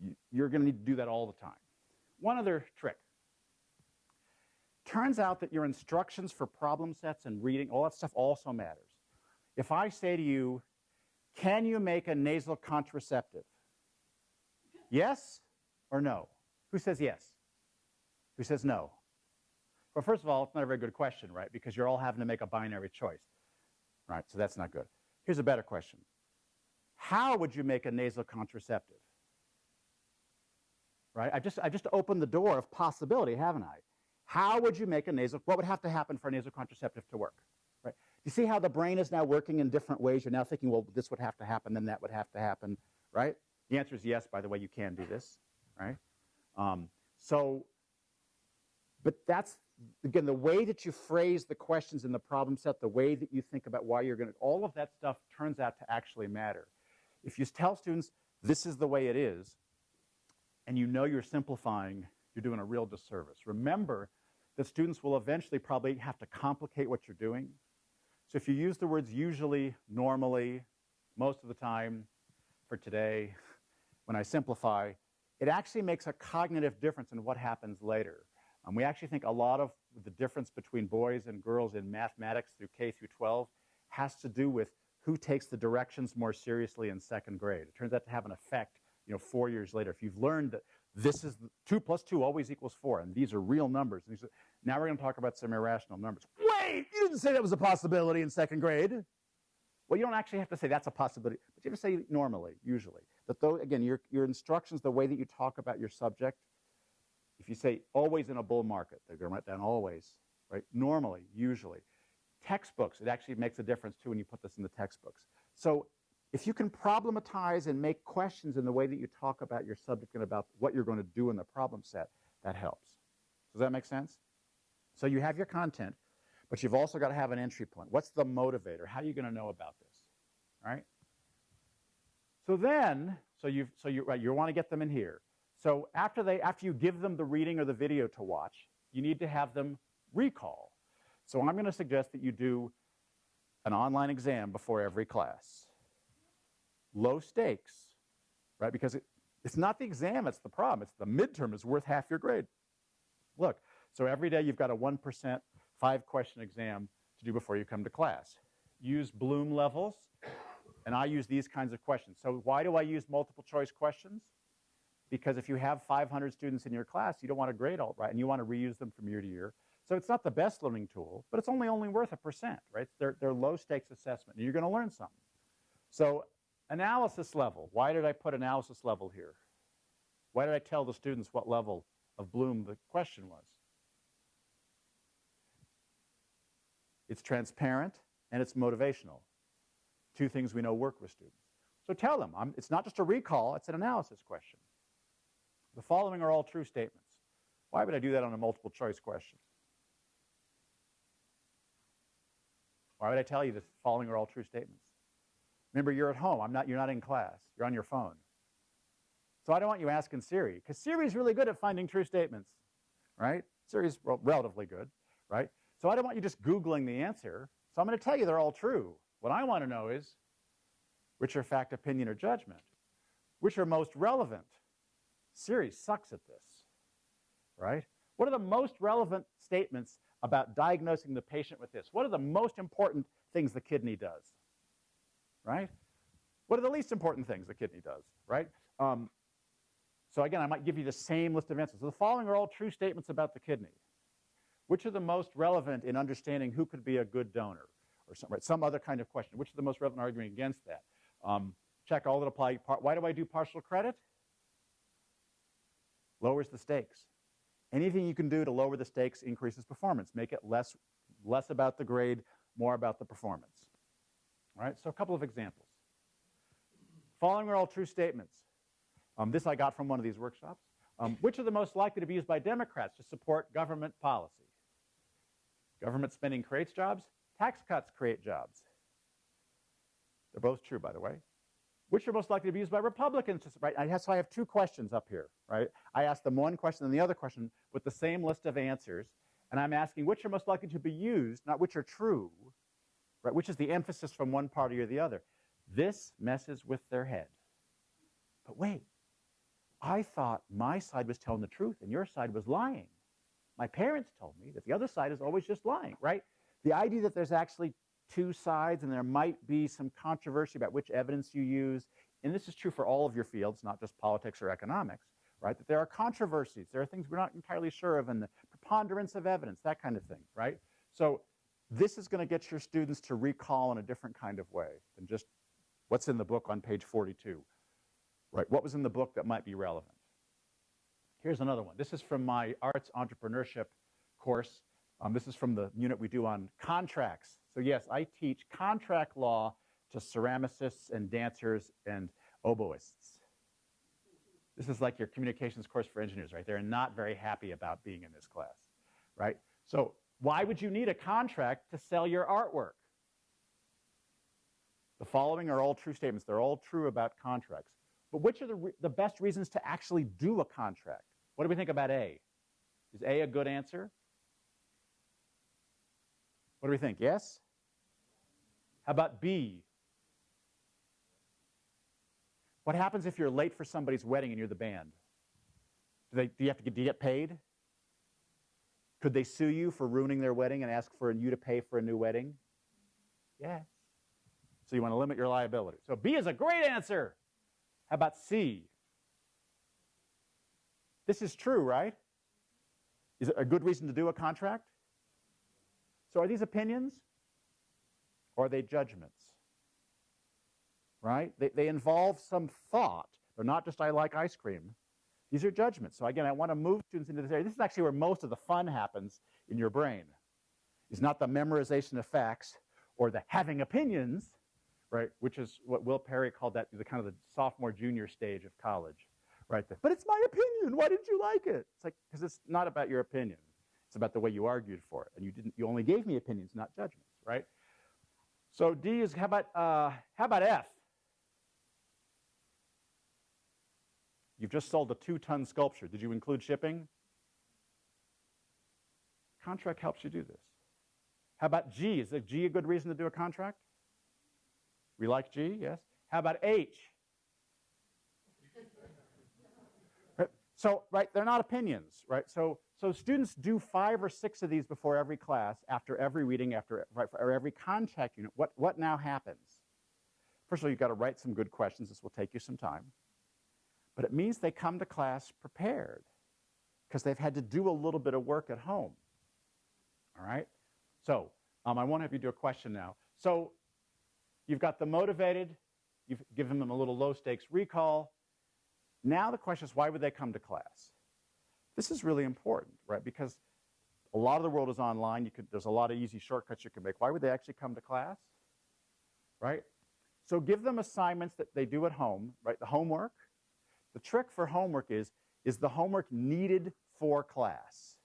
You, you're going to need to do that all the time. One other trick. Turns out that your instructions for problem sets and reading, all that stuff also matters. If I say to you, can you make a nasal contraceptive? Yes or no? Who says yes? Who says no? Well, first of all, it's not a very good question, right? Because you're all having to make a binary choice, right? So that's not good. Here's a better question. How would you make a nasal contraceptive? Right? I just, I just opened the door of possibility, haven't I? How would you make a nasal, what would have to happen for a nasal contraceptive to work? Right? You see how the brain is now working in different ways? You're now thinking, well, this would have to happen, then that would have to happen, right? The answer is yes, by the way, you can do this, right? Um, so, but that's, again, the way that you phrase the questions in the problem set, the way that you think about why you're going to, all of that stuff turns out to actually matter. If you tell students, this is the way it is, and you know you're simplifying, you're doing a real disservice. Remember that students will eventually probably have to complicate what you're doing. So if you use the words usually, normally, most of the time, for today, when I simplify, it actually makes a cognitive difference in what happens later. Um, we actually think a lot of the difference between boys and girls in mathematics through K through 12 has to do with who takes the directions more seriously in second grade. It turns out to have an effect, you know, four years later. If you've learned that this is two plus two always equals four, and these are real numbers. Are, now we're going to talk about some irrational numbers. Wait, you didn't say that was a possibility in second grade. Well, you don't actually have to say that's a possibility, but you have to say normally, usually. That though, again, your, your instructions, the way that you talk about your subject, if you say always in a bull market, they're going to write down always, right? Normally, usually. Textbooks, it actually makes a difference too when you put this in the textbooks. So if you can problematize and make questions in the way that you talk about your subject and about what you're going to do in the problem set, that helps. Does that make sense? So you have your content, but you've also got to have an entry point. What's the motivator? How are you going to know about this? All right? So then, so you so you right, you want to get them in here. So after they after you give them the reading or the video to watch, you need to have them recall. So I'm going to suggest that you do an online exam before every class. Low stakes, right? Because it, it's not the exam, it's the problem. It's the midterm is worth half your grade. Look, so every day you've got a 1% five question exam to do before you come to class. Use Bloom levels, and I use these kinds of questions. So why do I use multiple choice questions? Because if you have 500 students in your class, you don't want to grade all right, and you want to reuse them from year to year. So it's not the best learning tool, but it's only only worth a percent, right? They're, they're low stakes assessment, and you're going to learn something. So analysis level. Why did I put analysis level here? Why did I tell the students what level of Bloom the question was? It's transparent and it's motivational. Two things we know work with students. So tell them, I'm, it's not just a recall, it's an analysis question. The following are all true statements. Why would I do that on a multiple choice question? Why would I tell you the following are all true statements? Remember, you're at home. I'm not, you're not in class. You're on your phone. So I don't want you asking Siri, because Siri's really good at finding true statements, right? Siri's well, relatively good, right? So I don't want you just Googling the answer. So I'm going to tell you they're all true. What I want to know is which are fact, opinion, or judgment? Which are most relevant? Siri sucks at this, right? What are the most relevant statements about diagnosing the patient with this? What are the most important things the kidney does, right? What are the least important things the kidney does, right? Um, so again, I might give you the same list of answers. So the following are all true statements about the kidney. Which are the most relevant in understanding who could be a good donor? Or some, right, some other kind of question. Which are the most relevant arguing against that? Um, check all that apply. Why do I do partial credit? Lowers the stakes. Anything you can do to lower the stakes increases performance. Make it less, less about the grade, more about the performance. All right, so a couple of examples. Following are all true statements. Um, this I got from one of these workshops. Um, which are the most likely to be used by Democrats to support government policy? Government spending creates jobs. Tax cuts create jobs. They're both true, by the way. Which are most likely to be used by Republicans? Right? I have, so I have two questions up here, right? I asked them one question and the other question with the same list of answers, and I'm asking which are most likely to be used, not which are true, right? Which is the emphasis from one party or the other. This messes with their head. But wait, I thought my side was telling the truth and your side was lying. My parents told me that the other side is always just lying, right? The idea that there's actually two sides and there might be some controversy about which evidence you use, and this is true for all of your fields, not just politics or economics, right? That there are controversies, there are things we're not entirely sure of, and the preponderance of evidence, that kind of thing, right? So this is going to get your students to recall in a different kind of way than just what's in the book on page 42, right? What was in the book that might be relevant? Here's another one. This is from my arts entrepreneurship course. Um, this is from the unit we do on contracts. So yes, I teach contract law to ceramicists and dancers and oboists. This is like your communications course for engineers, right? They're not very happy about being in this class, right? So why would you need a contract to sell your artwork? The following are all true statements. They're all true about contracts. But which are the, the best reasons to actually do a contract? What do we think about A? Is A a good answer? What do we think? Yes? How about B? What happens if you're late for somebody's wedding and you're the band? Do, they, do you have to get, do you get paid? Could they sue you for ruining their wedding and ask for you to pay for a new wedding? Yes. So you want to limit your liability. So B is a great answer. How about C? This is true, right? Is it a good reason to do a contract? So are these opinions? Or are they judgments? Right? They, they involve some thought. They're not just, I like ice cream. These are judgments. So again, I want to move students into this area. This is actually where most of the fun happens in your brain. It's not the memorization of facts or the having opinions, right? Which is what Will Perry called that the kind of the sophomore junior stage of college, right? But it's my opinion. Why didn't you like it? It's like because it's not about your opinion. It's about the way you argued for it, and you didn't. You only gave me opinions, not judgments, right? So D is how about uh, how about F? You've just sold a two-ton sculpture. Did you include shipping? Contract helps you do this. How about G? Is G a good reason to do a contract? We like G, yes. How about H? [laughs] So, right, they're not opinions, right? So, so students do five or six of these before every class, after every reading, after for every contact unit. What, what now happens? First of all, you've got to write some good questions. This will take you some time. But it means they come to class prepared because they've had to do a little bit of work at home. All right? So um, I want to have you do a question now. So you've got the motivated, you've given them a little low stakes recall. Now the question is, why would they come to class? This is really important, right? Because a lot of the world is online. You could, there's a lot of easy shortcuts you can make. Why would they actually come to class? Right? So give them assignments that they do at home, right? The homework. The trick for homework is, is the homework needed for class?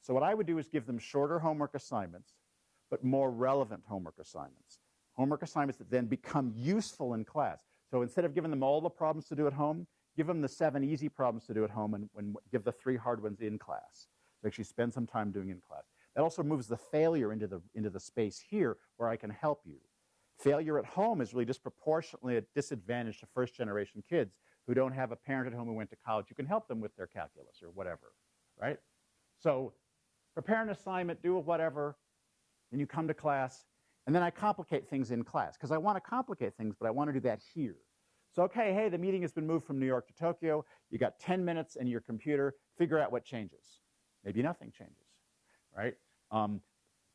So what I would do is give them shorter homework assignments, but more relevant homework assignments. Homework assignments that then become useful in class. So instead of giving them all the problems to do at home, give them the seven easy problems to do at home and, and give the three hard ones in class. So actually spend some time doing in class. That also moves the failure into the, into the space here where I can help you. Failure at home is really disproportionately a disadvantage to first generation kids who don't have a parent at home who went to college You can help them with their calculus or whatever, right? So prepare an assignment, do whatever, and you come to class, and then I complicate things in class because I want to complicate things, but I want to do that here. So, okay, hey, the meeting has been moved from New York to Tokyo. You got 10 minutes in your computer. Figure out what changes. Maybe nothing changes, right? Um,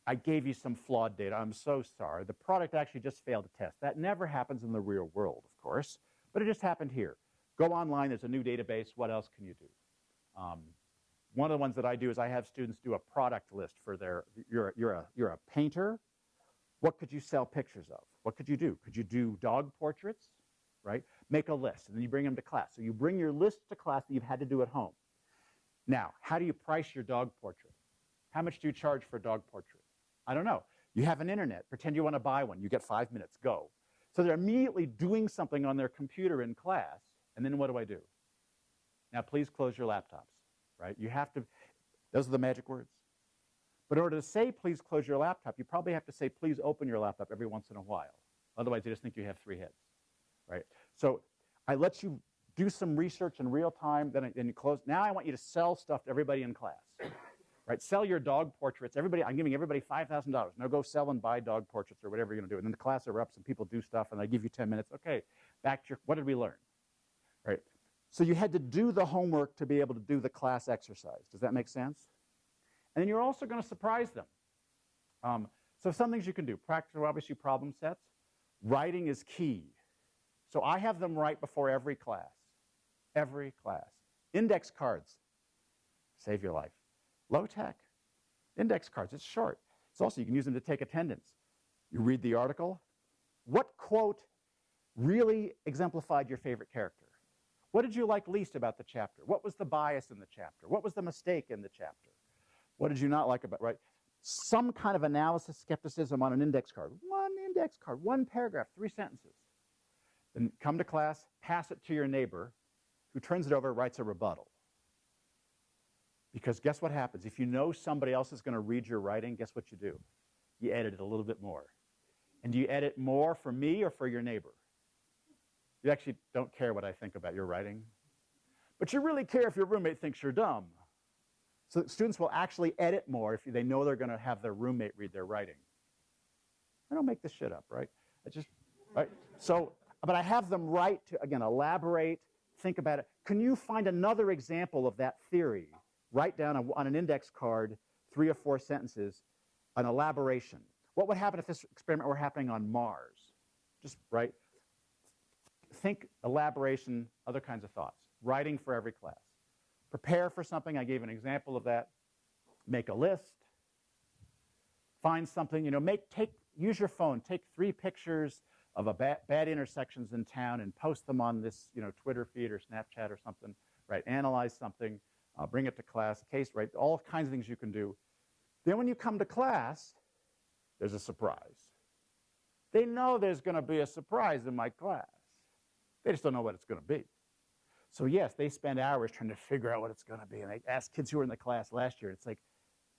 I gave you some flawed data. I'm so sorry. The product actually just failed a test. That never happens in the real world, of course, but it just happened here. Go online. There's a new database. What else can you do? Um, one of the ones that I do is I have students do a product list for their, you're, you're, a, you're a painter. What could you sell pictures of? What could you do? Could you do dog portraits, right? Make a list, and then you bring them to class. So you bring your list to class that you've had to do at home. Now, how do you price your dog portrait? How much do you charge for a dog portrait? I don't know. You have an internet. Pretend you want to buy one. You get five minutes. Go. So they're immediately doing something on their computer in class, and then what do I do? Now, please close your laptops right? You have to, those are the magic words. But in order to say, please close your laptop, you probably have to say, please open your laptop every once in a while. Otherwise, they just think you have three heads, right? So I let you do some research in real time, then, I, then you close. Now I want you to sell stuff to everybody in class, right? Sell your dog portraits. Everybody, I'm giving everybody $5,000. Now go sell and buy dog portraits or whatever you're going to do. And then the class erupts and people do stuff and I give you 10 minutes. Okay, back to your, what did we learn, right? So you had to do the homework to be able to do the class exercise. Does that make sense? And then you're also going to surprise them. Um, so some things you can do. Practice, obviously, problem sets. Writing is key. So I have them right before every class. Every class. Index cards. Save your life. Low tech. Index cards. It's short. It's also, you can use them to take attendance. You read the article. What quote really exemplified your favorite character? What did you like least about the chapter? What was the bias in the chapter? What was the mistake in the chapter? What did you not like about, right? Some kind of analysis, skepticism on an index card. One index card, one paragraph, three sentences. Then come to class, pass it to your neighbor, who turns it over, writes a rebuttal. Because guess what happens? If you know somebody else is going to read your writing, guess what you do? You edit it a little bit more. And do you edit more for me or for your neighbor? You actually don't care what I think about your writing. But you really care if your roommate thinks you're dumb. So students will actually edit more if they know they're going to have their roommate read their writing. I don't make this shit up, right? I just, right? So, but I have them write to, again, elaborate, think about it. Can you find another example of that theory? Write down a, on an index card three or four sentences, an elaboration. What would happen if this experiment were happening on Mars? Just, write, think elaboration, other kinds of thoughts. Writing for every class. prepare for something. I gave an example of that. Make a list. Find something, you know, make, take, use your phone. Take three pictures of a bad, bad intersections in town and post them on this, you know, Twitter feed or Snapchat or something, right? Analyze something, uh, bring it to class, case, right? All kinds of things you can do. Then when you come to class, there's a surprise. They know there's going to be a surprise in my class. They just don't know what it's going to be. So yes, they spend hours trying to figure out what it's going to be. And they ask kids who were in the class last year, it's like,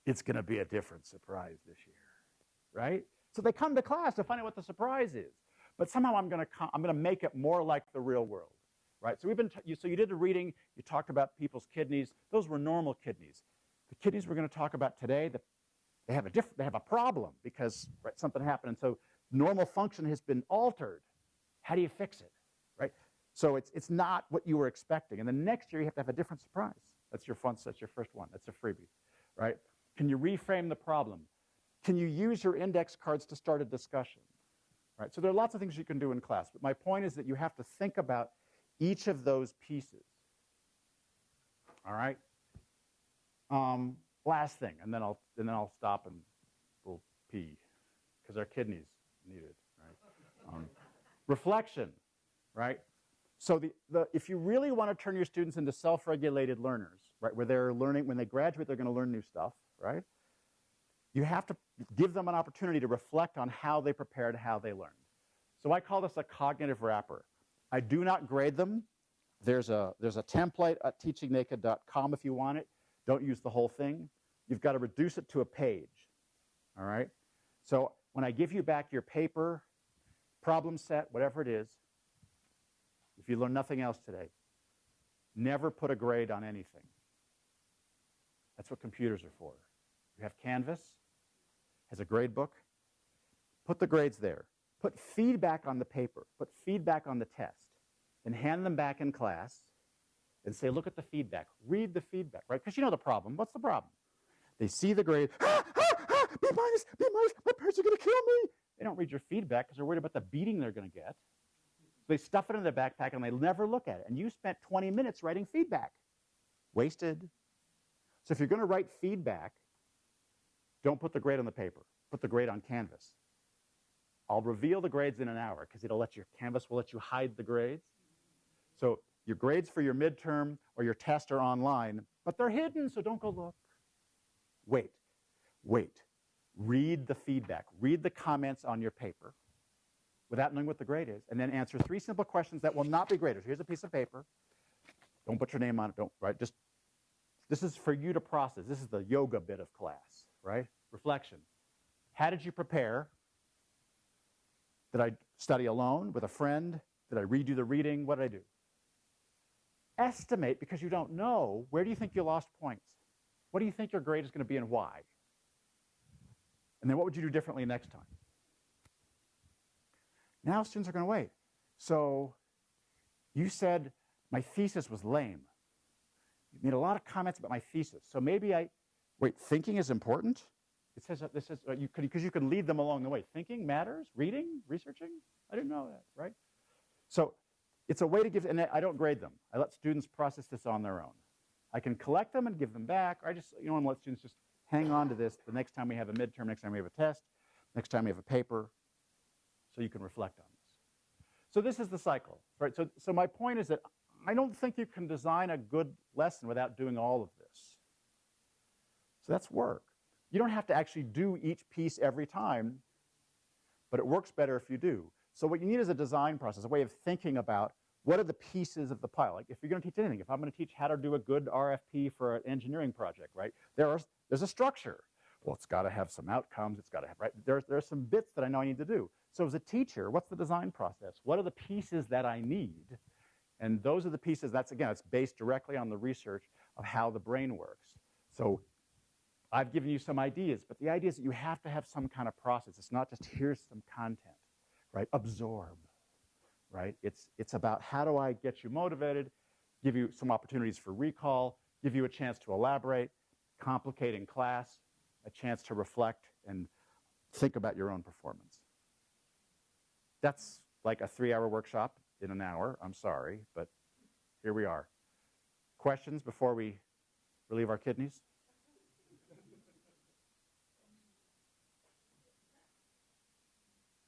it's going to be a different surprise this year, right? So they come to class to find out what the surprise is. But somehow I'm going to I'm to make it more like the real world, right? So we've been you, so you did a reading. You talked about people's kidneys. Those were normal kidneys. The kidneys we're going to talk about today, the, they have a different they have a problem because right, something happened, and so normal function has been altered. How do you fix it, right? So it's it's not what you were expecting, and the next year you have to have a different surprise. That's your fun. That's your first one. That's a freebie, right? Can you reframe the problem? Can you use your index cards to start a discussion? Right? So there are lots of things you can do in class, but my point is that you have to think about each of those pieces. All right? Um, last thing, and then I'll and then I'll stop and we'll pee because our kidneys need it. Right? Um, reflection, right? So the, the, if you really want to turn your students into self-regulated learners, right, where they're learning, when they graduate, they're going to learn new stuff, right? You have to give them an opportunity to reflect on how they prepared, how they learned. So I call this a cognitive wrapper. I do not grade them. There's a, there's a template at teachingnaked.com if you want it. Don't use the whole thing. You've got to reduce it to a page, all right? So when I give you back your paper, problem set, whatever it is, if you learn nothing else today, never put a grade on anything. That's what computers are for. You have Canvas, has a grade book. Put the grades there. Put feedback on the paper. Put feedback on the test. And hand them back in class and say, look at the feedback. Read the feedback, right? Because you know the problem. What's the problem? They see the grade, ah, ah, ah, B minus, B minus, my parents are going to kill me. They don't read your feedback because they're worried about the beating they're going to get. They stuff it in their backpack and they never look at it. And you spent 20 minutes writing feedback. Wasted. So if you're going to write feedback, don't put the grade on the paper. Put the grade on Canvas. I'll reveal the grades in an hour because it'll let you, Canvas will let you hide the grades. So your grades for your midterm or your test are online, but they're hidden, so don't go look. Wait, wait. Read the feedback. Read the comments on your paper without knowing what the grade is, and then answer three simple questions that will not be graded. Here's a piece of paper. Don't put your name on it. Don't, right? Just, this is for you to process. This is the yoga bit of class, right? Reflection. How did you prepare? Did I study alone with a friend? Did I redo the reading? What did I do? Estimate, because you don't know, where do you think you lost points? What do you think your grade is going to be and why? And then what would you do differently next time? Now students are going to wait. So you said my thesis was lame. You made a lot of comments about my thesis. So maybe I, wait, thinking is important? It says that this is, uh, you because you can lead them along the way. Thinking matters, reading, researching. I didn't know that, right? So it's a way to give, and I don't grade them. I let students process this on their own. I can collect them and give them back, or I just, you know, and let students just hang on to this the next time we have a midterm, next time we have a test, next time we have a paper, so you can reflect on this. So this is the cycle, right? So, so my point is that I don't think you can design a good lesson without doing all of this. That's work. You don't have to actually do each piece every time, but it works better if you do. So what you need is a design process, a way of thinking about what are the pieces of the pile. Like if you're going to teach anything, if I'm going to teach how to do a good RFP for an engineering project, right? There are, there's a structure. Well, it's got to have some outcomes. It's got to have, right? There's, there's some bits that I know I need to do. So as a teacher, what's the design process? What are the pieces that I need? And those are the pieces, that's again, it's based directly on the research of how the brain works. So I've given you some ideas, but the idea is that you have to have some kind of process. It's not just here's some content, right? Absorb, right? It's, it's about how do I get you motivated, give you some opportunities for recall, give you a chance to elaborate, complicate in class, a chance to reflect and think about your own performance. That's like a three hour workshop in an hour. I'm sorry, but here we are. Questions before we relieve our kidneys?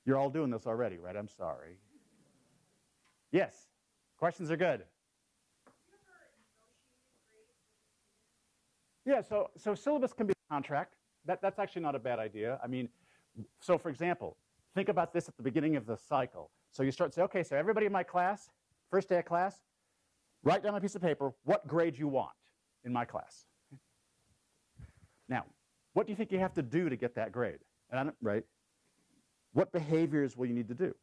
You're all doing this already, right? I'm sorry. Yes, questions are good. Yeah, so, so syllabus can be a contract. That, that's actually not a bad idea. I mean, so for example, think about this at the beginning of the cycle. So you start say, okay, so everybody in my class, first day of class, write down a piece of paper what grade you want in my class. Now, what do you think you have to do to get that grade? And right? What behaviors will you need to do?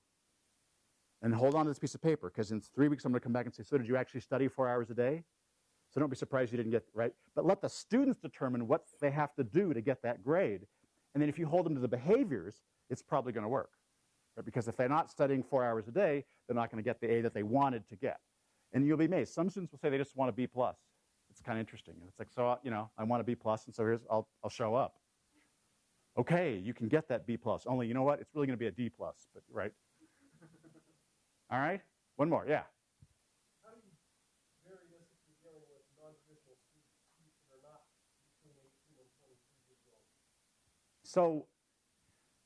And hold on to this piece of paper because in three weeks I'm going to come back and say, so did you actually study four hours a day? So don't be surprised you didn't get right. But let the students determine what they have to do to get that grade. And then if you hold them to the behaviors, it's probably going to work. Right? Because if they're not studying four hours a day, they're not going to get the A that they wanted to get. And you'll be amazed. Some students will say they just want a B plus. It's kind of interesting. And it's like, so you know, I want a B plus, and so here's I'll I'll show up. Okay, you can get that B plus. Only you know what? It's really going to be a D plus, but right. [laughs] All right. One more. Yeah. So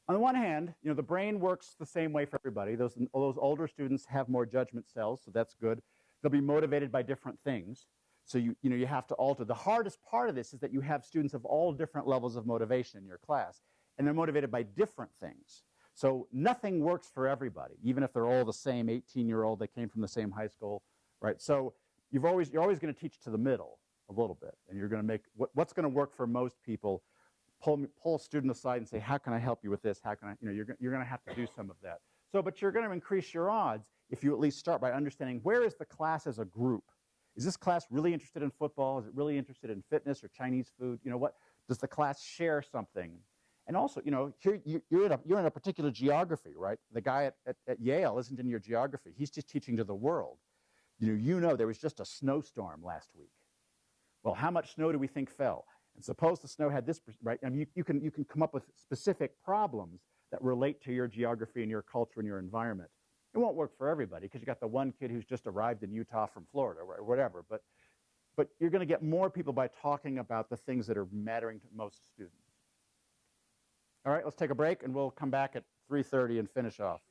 on the one hand, you know, the brain works the same way for everybody. Those, those older students have more judgment cells, so that's good. They'll be motivated by different things. So you, you know, you have to alter. The hardest part of this is that you have students of all different levels of motivation in your class, and they're motivated by different things. So nothing works for everybody, even if they're all the same 18-year-old, they came from the same high school, right? So you've always, you're always going to teach to the middle a little bit, and you're going to make what, what's going to work for most people pull, pull a student aside and say, how can I help you with this? How can I, you know, you're, you're going to have to do some of that. So, but you're going to increase your odds if you at least start by understanding where is the class as a group? Is this class really interested in football? Is it really interested in fitness or Chinese food? You know, what, does the class share something? And also, you know, here you, you're, in a, you're in a particular geography, right? The guy at, at, at Yale isn't in your geography. He's just teaching to the world. You know, you know there was just a snowstorm last week. Well, how much snow do we think fell? And suppose the snow had this, right? I mean, you, you, can, you can come up with specific problems that relate to your geography and your culture and your environment. It won't work for everybody because you got the one kid who's just arrived in Utah from Florida or whatever. But, but you're going to get more people by talking about the things that are mattering to most students. All right, let's take a break and we'll come back at 3.30 and finish off.